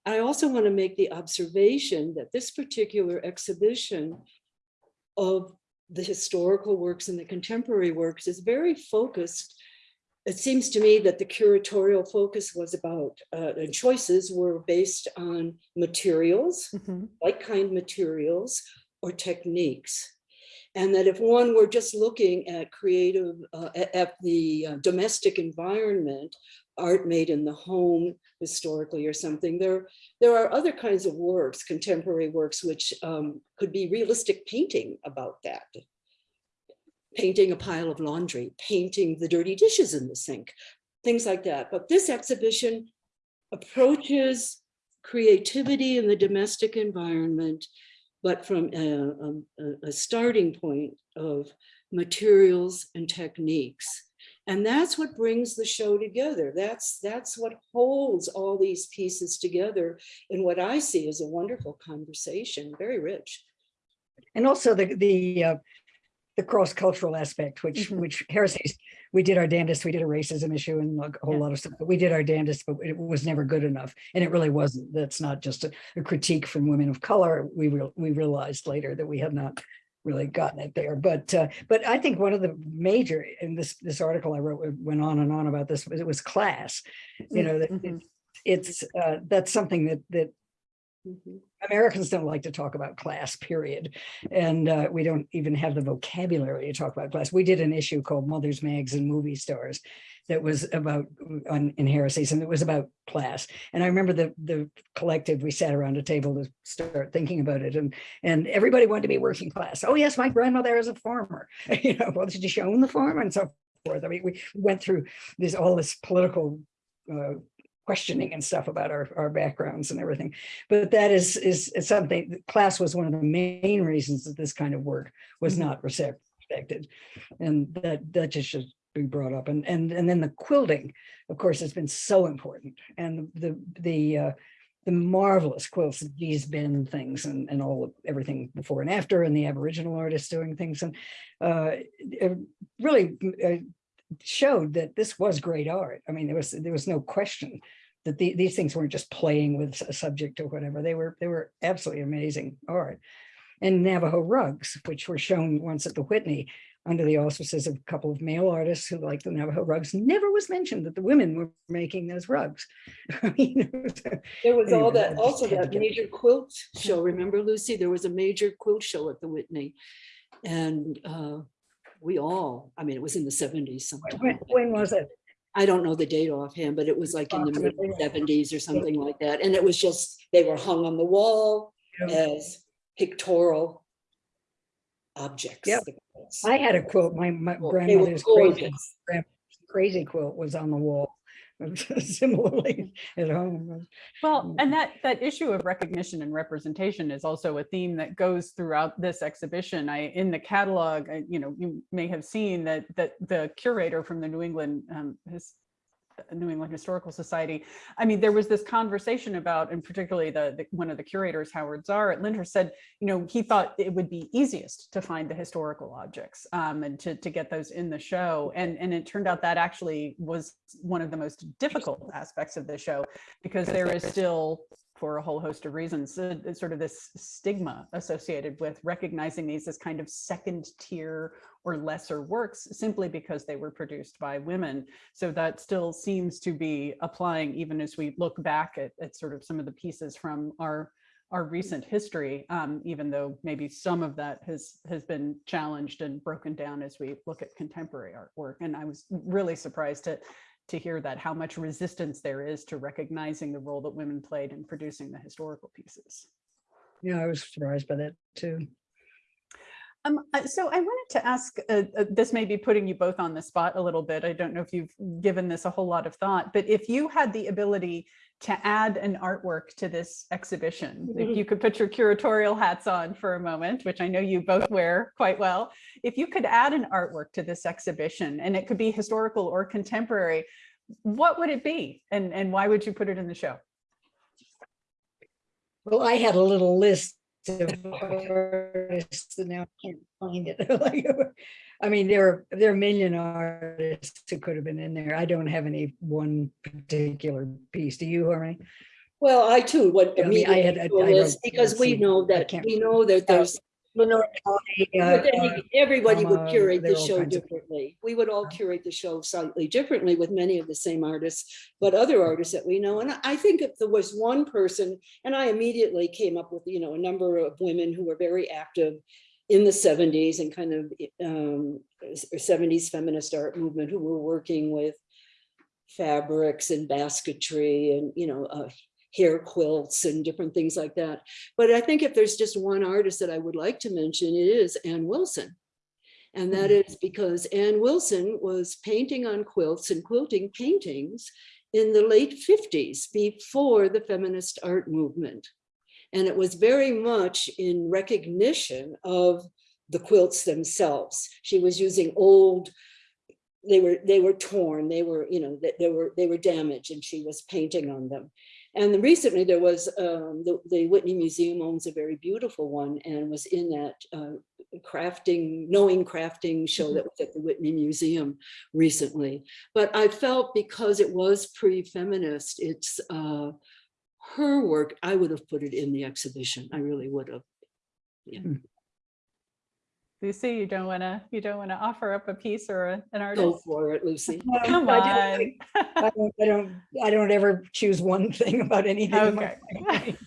I also want to make the observation that this particular exhibition of the historical works and the contemporary works is very focused. It seems to me that the curatorial focus was about, uh, and choices were based on materials, Mhm. like kind materials or techniques. And that if one were just looking at creative, uh, at, at the uh, domestic environment, art made in the home historically or something, there, there are other kinds of works, contemporary works, which um, could be realistic painting about that. Painting a pile of laundry, painting the dirty dishes in the sink, things like that. But this exhibition approaches creativity in the domestic environment but from a, a, a starting point of materials and techniques. And that's what brings the show together. That's, that's what holds all these pieces together in what I see as a wonderful conversation, very rich. And also the, the, uh, the cross-cultural aspect, which, Mhm. which heresies, we did our damnedest, we did a racism issue and a whole Yeah. lot of stuff, but we did our damnedest, but it was never good enough. And it really wasn't. That's not just a, a critique from women of color. We real, we realized later that we had not really gotten it there. But, uh, but I think one of the major, in this, this article I wrote went on and on about this, was it was class. You know, that Mhm. it's, uh, that's something that, that Mhm. Americans don't like to talk about class, period. And uh, we don't even have the vocabulary to talk about class. We did an issue called Mothers, Mags, and Movie Stars that was about on in heresies, and it was about class. And I remember the the collective, we sat around a table to start thinking about it, and and everybody wanted to be working class. Oh yes, my grandmother is a farmer. <laughs> you know, well, did you own the farm and so forth? I mean, we went through this all this political uh, questioning and stuff about our, our backgrounds and everything. But that is, is is something, class was one of the main reasons that this kind of work was Mhm. not respected. And that, that just should be brought up. And, and, and then the quilting, of course, has been so important. And the, the, uh, the marvelous quilts, Gee's Bend things and, and all of everything before and after and the Aboriginal artists doing things and uh, really uh, showed that this was great art. I mean, there was there was no question that the, these things weren't just playing with a subject or whatever. They were they were absolutely amazing art. And Navajo rugs, which were shown once at the Whitney under the auspices of a couple of male artists who liked the Navajo rugs, never was mentioned that the women were making those rugs. <laughs> I mean, it was a- There was all Anyway, that, also that major quilt show. Remember, Lucy? There was a major quilt show at the Whitney. And uh, we all, I mean, it was in the seventies when, sometime. when was it? I don't know the date offhand, but it was like in the mid 70s or something like that. And it was just, they were hung on the wall Yeah. as pictorial objects. Yep. I had a quilt. My, my Well, grandmother's crazy, crazy quilt was on the wall <laughs> similarly at home. Well, Mm. and that, that issue of recognition and representation is also a theme that goes throughout this exhibition. I, in the catalog, I- you know, you may have seen that, that the curator from the New England, um, his, New England Historical Society. I mean, there was this conversation about, and particularly the, the- one of the curators, Howard Zar at Lyndhurst said, you know, he thought it would be easiest to find the historical objects um, and to, to get those in the show. And, and it turned out that actually was one of the most difficult aspects of the show because there is still, for a whole host of reasons, uh, uh, sort of this stigma associated with recognizing these as kind of second tier or lesser works simply because they were produced by women. So that still seems to be applying even as we look back at, at sort of some of the pieces from our our recent history, um, even though maybe some of that has has been challenged and broken down as we look at contemporary artwork. And I was really surprised to to hear that how much resistance there is to recognizing the role that women played in producing the historical pieces. Yeah, I was surprised by that too. Um, so I wanted to ask, uh, uh, this may be putting you both on the spot a little bit. I don't know if you've given this a whole lot of thought, but if you had the ability to add an artwork to this exhibition, if Mhm. you could put your curatorial hats on for a moment, which I know you both wear quite well, if you could add an artwork to this exhibition, and it could be historical or contemporary, what would it be? And, and why would you put it in the show? Well, I had a little list artists and now I can't find it. <laughs> Like, I mean, there are, there are a million artists who could have been in there. I don't have any one particular piece. Do you, Harmony? Well, I too Yeah, I mean, I had- immediately to a I because we know that, we know that there's, Lenore Tawney, but uh, then uh, everybody would uh, curate the there are all show kinds of- differently. We would all curate the show slightly differently with many of the same artists, but other artists that we know. And I think if there was one person, and I immediately came up with, you know, a number of women who were very active in the 70s and kind of um, 70s feminist art movement who were working with fabrics and basketry and, you know, uh, hair quilts and different things like that. But I think if there's just one artist that I would like to mention, it is Ann Wilson. And that mm. is because Ann Wilson was painting on quilts and quilting paintings in the late 50s before the feminist art movement. And it was very much in recognition of the quilts themselves. She was using old, they were they were torn, they were, you know, they, they were they were damaged and she was painting on them. And then recently there was um, the, the Whitney Museum owns a very beautiful one and was in that uh, crafting, knowing crafting show that was at the Whitney Museum recently. But I felt because it was pre-feminist, it's uh, her work, I would have put it in the exhibition. I really would have. Lucy, you don't want to, you don't want to offer up a piece or a- an Go artist? for it, Lucy. <laughs> Come I on. don't- I don't, I don't, I don't ever choose one <laughs> thing about anything. in my Okay. <laughs>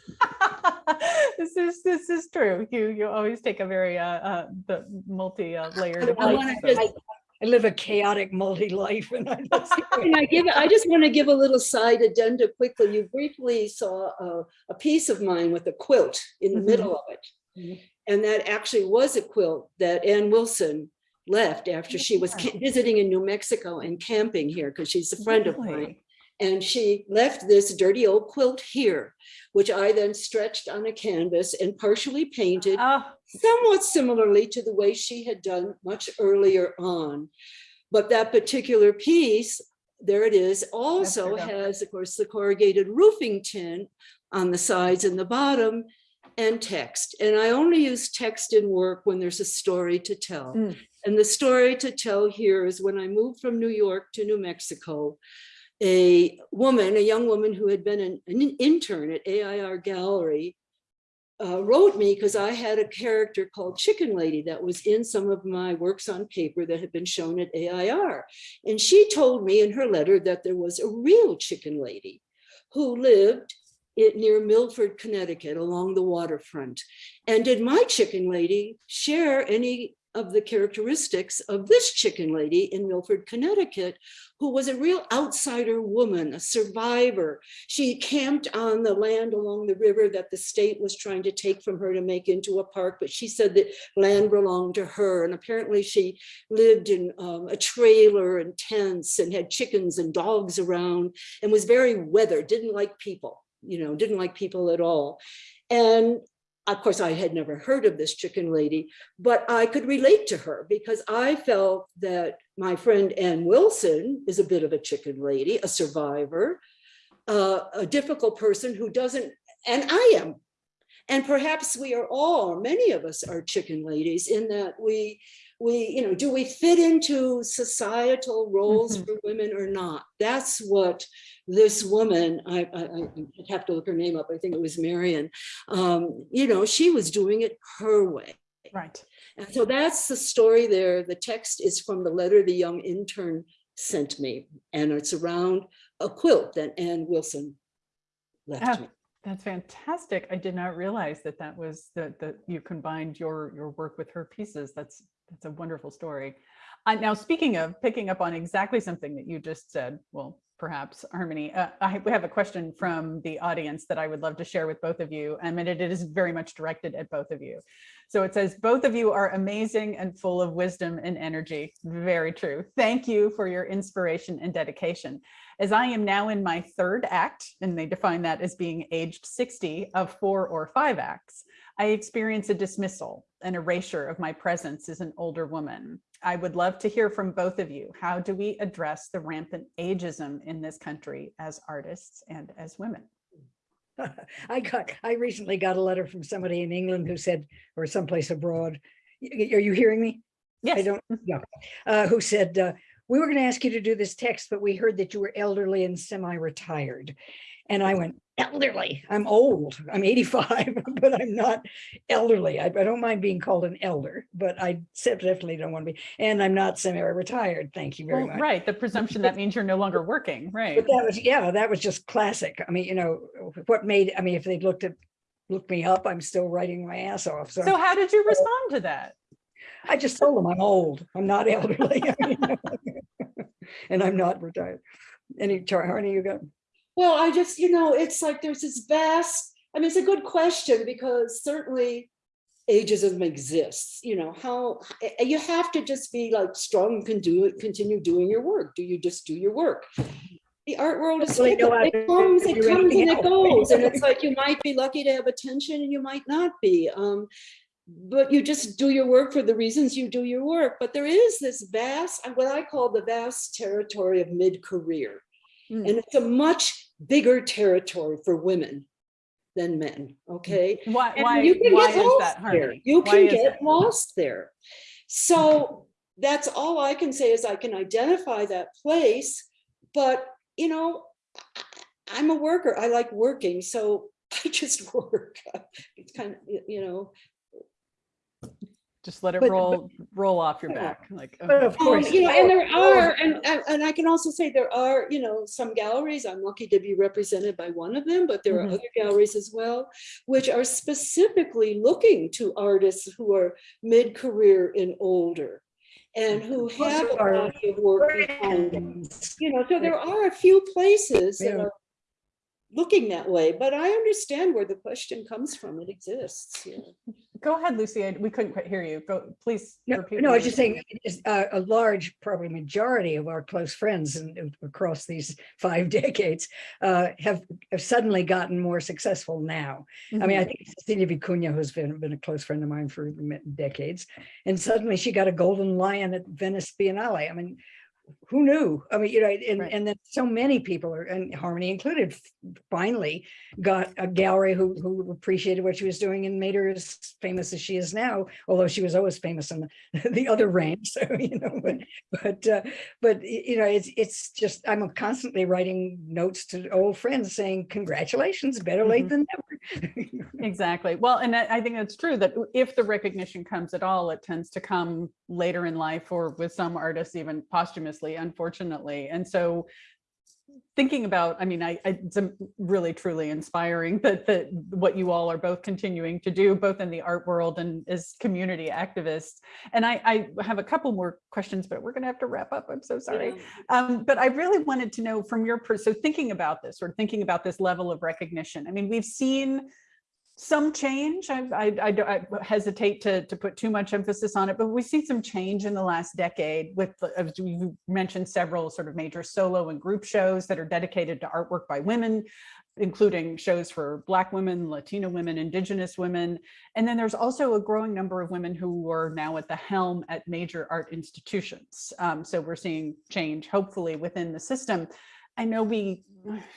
This is, this is true. You, you always take a very, uh, uh, the multi-layered I approach. wanna so- just- I live a chaotic multi-life and I just. Can I give, I just want to give a little side addenda quickly. You briefly saw a, a piece of mine with a quilt in the Mhm. middle of it. And that actually was a quilt that Ann Wilson left after she was visiting in New Mexico and camping here because she's a friend of mine. And she left this dirty old quilt here, which I then stretched on a canvas and partially painted Ah, somewhat similarly to the way she had done much earlier on. But that particular piece, there it is, also has, of course, the corrugated roofing tin on the sides and the bottom and text. And I only use text in work when there's a story to tell. Mm. And the story to tell here is when I moved from New York to New Mexico, a woman, a young woman who had been an, an intern at AIR Gallery uh, wrote me because I had a character called Chicken Lady that was in some of my works on paper that had been shown at AIR. And she told me in her letter that there was a real chicken lady who lived it near Milford, Connecticut, along the waterfront. And did my chicken lady share any of the characteristics of this chicken lady in Milford, Connecticut, who was a real outsider woman, a survivor. She camped on the land along the river that the state was trying to take from her to make into a park, but she said that land belonged to her. And apparently she lived in um, a trailer and tents and had chickens and dogs around and was very weathered, didn't like people, you know, didn't like people at all. And of course, I had never heard of this chicken lady, but I could relate to her because I felt that my friend Ann Wilson is a bit of a chicken lady, a survivor, uh, a difficult person who doesn't, and I am. And perhaps we are all, many of us are chicken ladies in that we, we, you know, do we fit into societal roles Mhm. for women or not? That's what this woman, I, I, I have to look her name up, I think it was Marion, um, you know, she was doing it her way. Right. And so that's the story there. The text is from the letter the young intern sent me, and it's around a quilt that Ann Wilson left Ah, me. That's fantastic. I did not realize that that was that that you combined your your work with her pieces. That's that's a wonderful story. Uh, now, speaking of picking up on exactly something that you just said, well, perhaps Harmony, uh, I we have a question from the audience that I would love to share with both of you, and it is very much directed at both of you. So it says, both of you are amazing and full of wisdom and energy. Very true. Thank you for your inspiration and dedication. As I am now in my third act, and they define that as being aged 60 of four or five acts, I experience a dismissal, an erasure of my presence as an older woman. I would love to hear from both of you. How do we address the rampant ageism in this country as artists and as women? <laughs> I got, I recently got a letter from somebody in England who said, or someplace abroad. Are you hearing me? Yes. I don't, yeah, uh, who said, uh, we were going to ask you to do this text, but we heard that you were elderly and semi-retired. And I went, elderly, I'm old, I'm 85, <laughs> but I'm not elderly. I, I don't mind being called an elder, but I definitely don't want to be, and I'm not semi-retired. Thank you very Well, much. right. The presumption that means you're no longer working, <laughs> right? But that was, yeah, that was just classic. I mean, you know, what made, I mean, if they'd looked at, looked me up, I'm still writing my ass off. So So how did you respond to that? I just told them I'm old. I'm not <laughs> elderly. I mean, And I'm not retired. Any, Char, Harney, you got? Well, I just, you know, it's like there's this vast, I mean, it's a good question because certainly ageism exists, you know, how, eh, you have to just be like strong and can do it, continue doing your work. Do you just do your work? The art world is, know it comes, it comes and it <laughs> goes. And it's like, you might be lucky to have attention and you might not be. Um, but you just do your work for the reasons you do your work. But there is this vast, what I call the vast territory of mid-career. Mm. And it's a much bigger territory for women than men, okay? Why, And why, you can why get is lost that, there. You Why can get lost there. So that's all I can say is I can identify that place, but you know, I'm a worker. I like working, so <laughs> I just work. It's kind of, you know, Just let it But- roll, roll off your back, like. But okay. of Um, course. you know, and there are, and, and and I can also say there are, you know, some galleries, I'm lucky to be represented by one of them, but there are Mhm. other galleries as well, which are specifically looking to artists who are mid-career and older. And who have a are body of work behind them. You know, so there are a few places that are looking that way, but I understand where the question comes from. It exists. yeah. Go ahead, Lucy. I- We couldn't quite hear you. Go, please. No, repeat no, I was just saying, uh, a large, probably majority of our close friends across these five <laughs> decades uh, have have suddenly gotten more successful now. I mean, I Mhm. think Cecilia Vicuña, who's been, been a close friend of mine for decades, and suddenly she got a golden lion at Venice Biennale. I mean, who knew? I mean, you know, and, Right. and then so many people are, and Harmony included, finally got a gallery who, who appreciated what she was doing and made her as famous as she is now, although she was always famous in the, <laughs> the other range. <laughs> So, you know, but, but, uh, but, you know, it's, it's just, I'm constantly writing notes to old friends saying, congratulations, better late Mhm. than never. <laughs> Exactly. Well, and I think that's true that if the recognition comes at all, it tends to come later in life or with some artists even unfortunately. And so thinking about, I mean, I, I- it's really truly inspiring <laughs> that, that what you all are both continuing to do, both in the art world and as community activists. And I, I have a couple more questions, but we're gonna have to wrap up. I'm so sorry. Um, but I really wanted to know from your, so thinking about this or thinking about this level of recognition, I mean, we've seen some change. I, I, I I hesitate to, to put too much emphasis on it, but we've seen some change in the last decade with, as you mentioned, several sort of major solo and group shows that are dedicated to artwork by women, including shows for Black women, Latino women, Indigenous women. And then there's also a growing number of women who are now at the helm at major art institutions. Um, so we're seeing change, hopefully, within the system. I know we,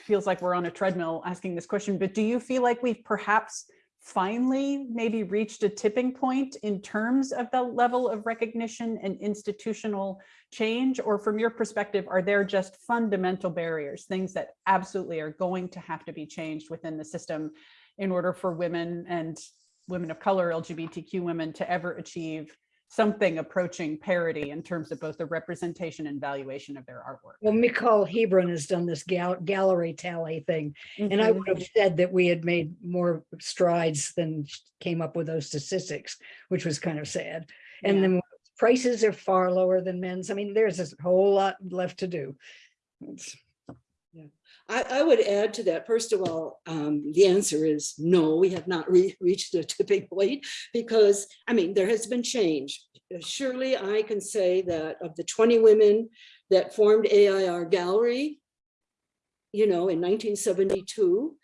feels like we're on a treadmill asking this question, but do you feel like we've perhaps finally maybe reached a tipping point in terms of the level of recognition and institutional change? Or from your perspective, are there just fundamental barriers, things that absolutely are going to have to be changed within the system in order for women and women of color, LGBTQ women to ever achieve something approaching parity in terms of both the representation and valuation of their artwork? Well, Micol Hebron has done this gal- gallery tally thing, and I would have mm-hmm. said that we had made more strides than came up with those statistics, which was kind of sad. And Yeah. then prices are far lower than men's. I mean, there's a whole lot left to do. It's- I, I would add to that, first of all, um, the answer is no, we have not re- reached a <laughs> tipping point because, I mean, there has been change. Surely I can say that of the 20 women that formed AIR Gallery, you know, in 1972,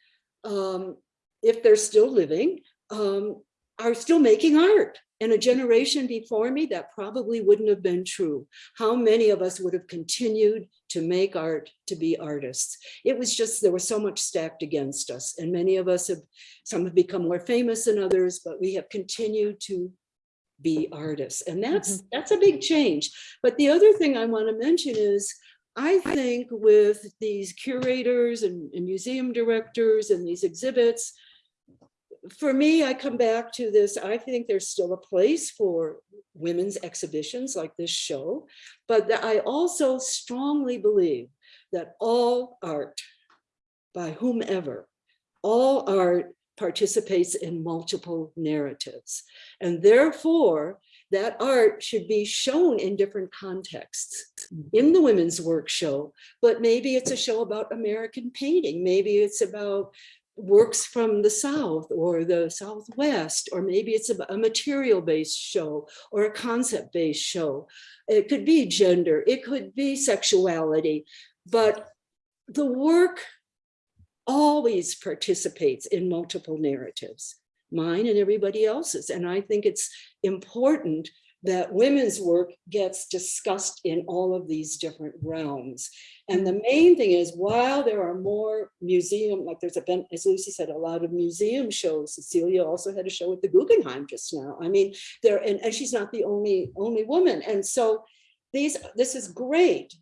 um, if they're still living, um, are still making art. And a generation before me, that probably wouldn't have been true. How many of us would have continued to make art, to be artists? It was just, there was so much stacked against us. And many of us have, some have become more famous than others, but we have continued to be artists. And that's, mm-hmm. that's a big change. But the other thing I want to mention is, I think with these curators and, and museum directors and these exhibits, for me, I come back to this, I think there's still a place for women's exhibitions like this show, but I also strongly believe that all art, by whomever, all art participates in multiple narratives. And therefore, that art should be shown in different contexts in the women's work show, but maybe it's a show about American painting. Maybe it's about works from the South or the Southwest, or maybe it's a, material-based show or a concept-based show. It could be gender, it could be sexuality, but the work always participates in multiple narratives, mine and everybody else's. And I think it's important that women's work gets discussed in all of these different realms. And the main thing is, while there are more museum, like there's a, as Lucy said, a lot of museum shows. Cecilia also had a show at the Guggenheim just now. I mean, there, and, and she's not the only, only woman. And so these, this is great.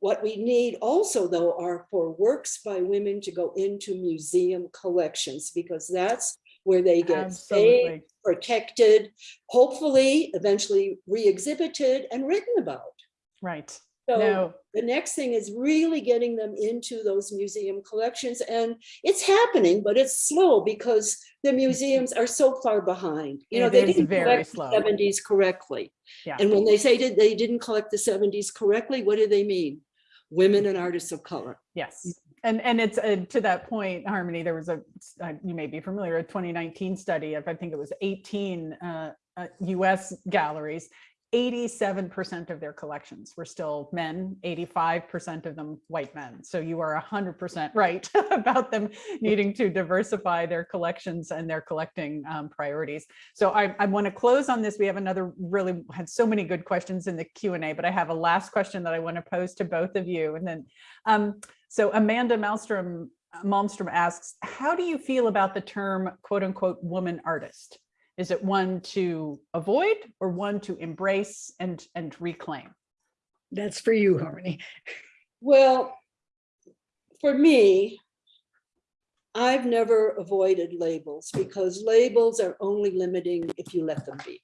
What we need also though are for works by women to go into museum collections because that's where they get saved, protected, hopefully eventually re-exhibited and written about. Right. So No, the next thing is really getting them into those museum collections and it's happening, but it's slow because the <laughs> museums are so far behind. You know, It they didn't very collect the seventies correctly. yeah. And when they say that they didn't collect the seventies correctly, what do they mean? Women and artists of color. Yes. And, and it's uh, to that point, Harmony, there was a, uh, you may be familiar, a 2019 study of, I think it was 18 uh, uh, US galleries. 87% of their collections were still men, 85% of them white men. So you are 100% right <laughs> about them needing to diversify their collections and their collecting um, priorities. So I, I want to close on this. We have another really had so many good questions in the Q&A, but I have a last question that I want to pose to both of you. And then, um, so Amanda Malmstrom, Malmstrom asks, how do you feel about the term quote unquote woman artist? Is it one to avoid or one to embrace and, and reclaim? That's for you, Harmony. Well, for me, I've never avoided labels because labels are only limiting if you let them be.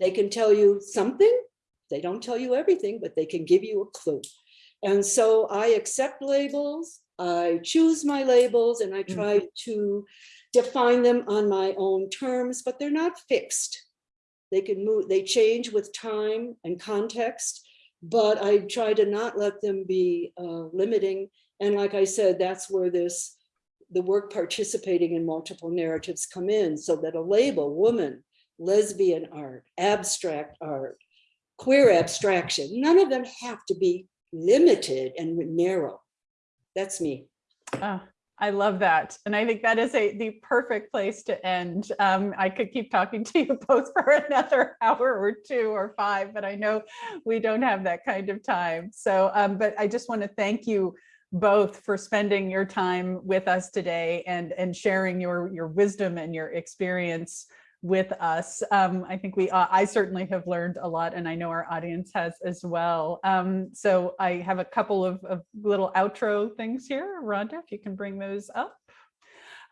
They can tell you something, they don't tell you everything, but they can give you a clue. And so I accept labels, I choose my labels and I Mm. try to define them on my own terms, but they're not fixed. They can move, they change with time and context, but I try to not let them be uh, limiting. And like I said, that's where this, the work participating in multiple narratives come in so that a label, woman, lesbian art, abstract art, queer abstraction, none of them have to be limited and narrow. That's me. Ah, I love that. And I think that is a the perfect place to end. Um, I could keep talking <laughs> to you both for another hour or two or five, but I know we don't have that kind of time. So, um, but I just want to thank you both for spending your time with us today and and sharing your your wisdom and your experience with us. Um, I think we, uh, I certainly have learned a lot and I know our audience has as well. Um, so I have a couple of, of little outro things here. Rhonda, if you can bring those up.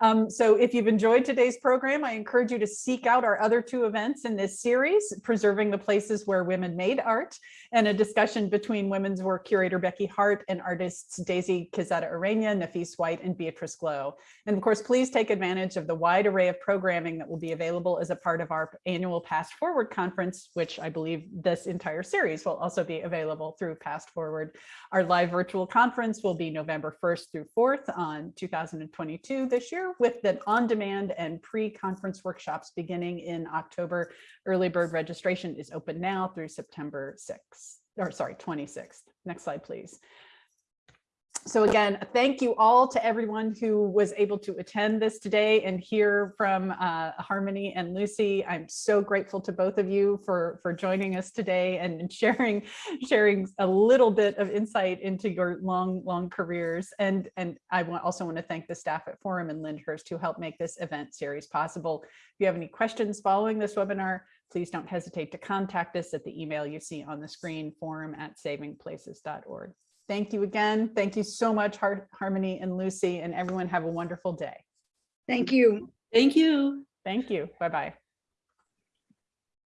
Um, so if you've enjoyed today's program, I encourage you to seek out our other two events in this series, Preserving the Places Where Women Made Art, and a discussion between women's work curator Becky Hart and artists Daisy Quezada Ureña, Nafis White, and Beatrice Glow. And of course, please take advantage of the wide array of programming that will be available as a part of our annual Past Forward conference, which I believe this entire series will also be available through Past Forward. Our live virtual conference will be November 1st through 4th on 2022 this year with the on-demand and pre-conference workshops beginning in October. Early bird registration is open now through September 6th, or sorry, 26th. Next slide, please. So again, thank you all to everyone who was able to attend this today and hear from uh, Harmony and Lucy. I'm so grateful to both of you for, for joining us today and <laughs> sharing, sharing a little bit of insight into your long, long careers. And, and I want, also want to thank the staff at Forum and Lyndhurst who helped make this event series possible. If you have any questions following this webinar, please don't hesitate to contact us at the email you see on the screen, forum at savingplaces.org. Thank you again. Thank you so much, Har Harmony and Lucy, and everyone have a wonderful day. Thank you. Thank you. Thank you. Bye-bye.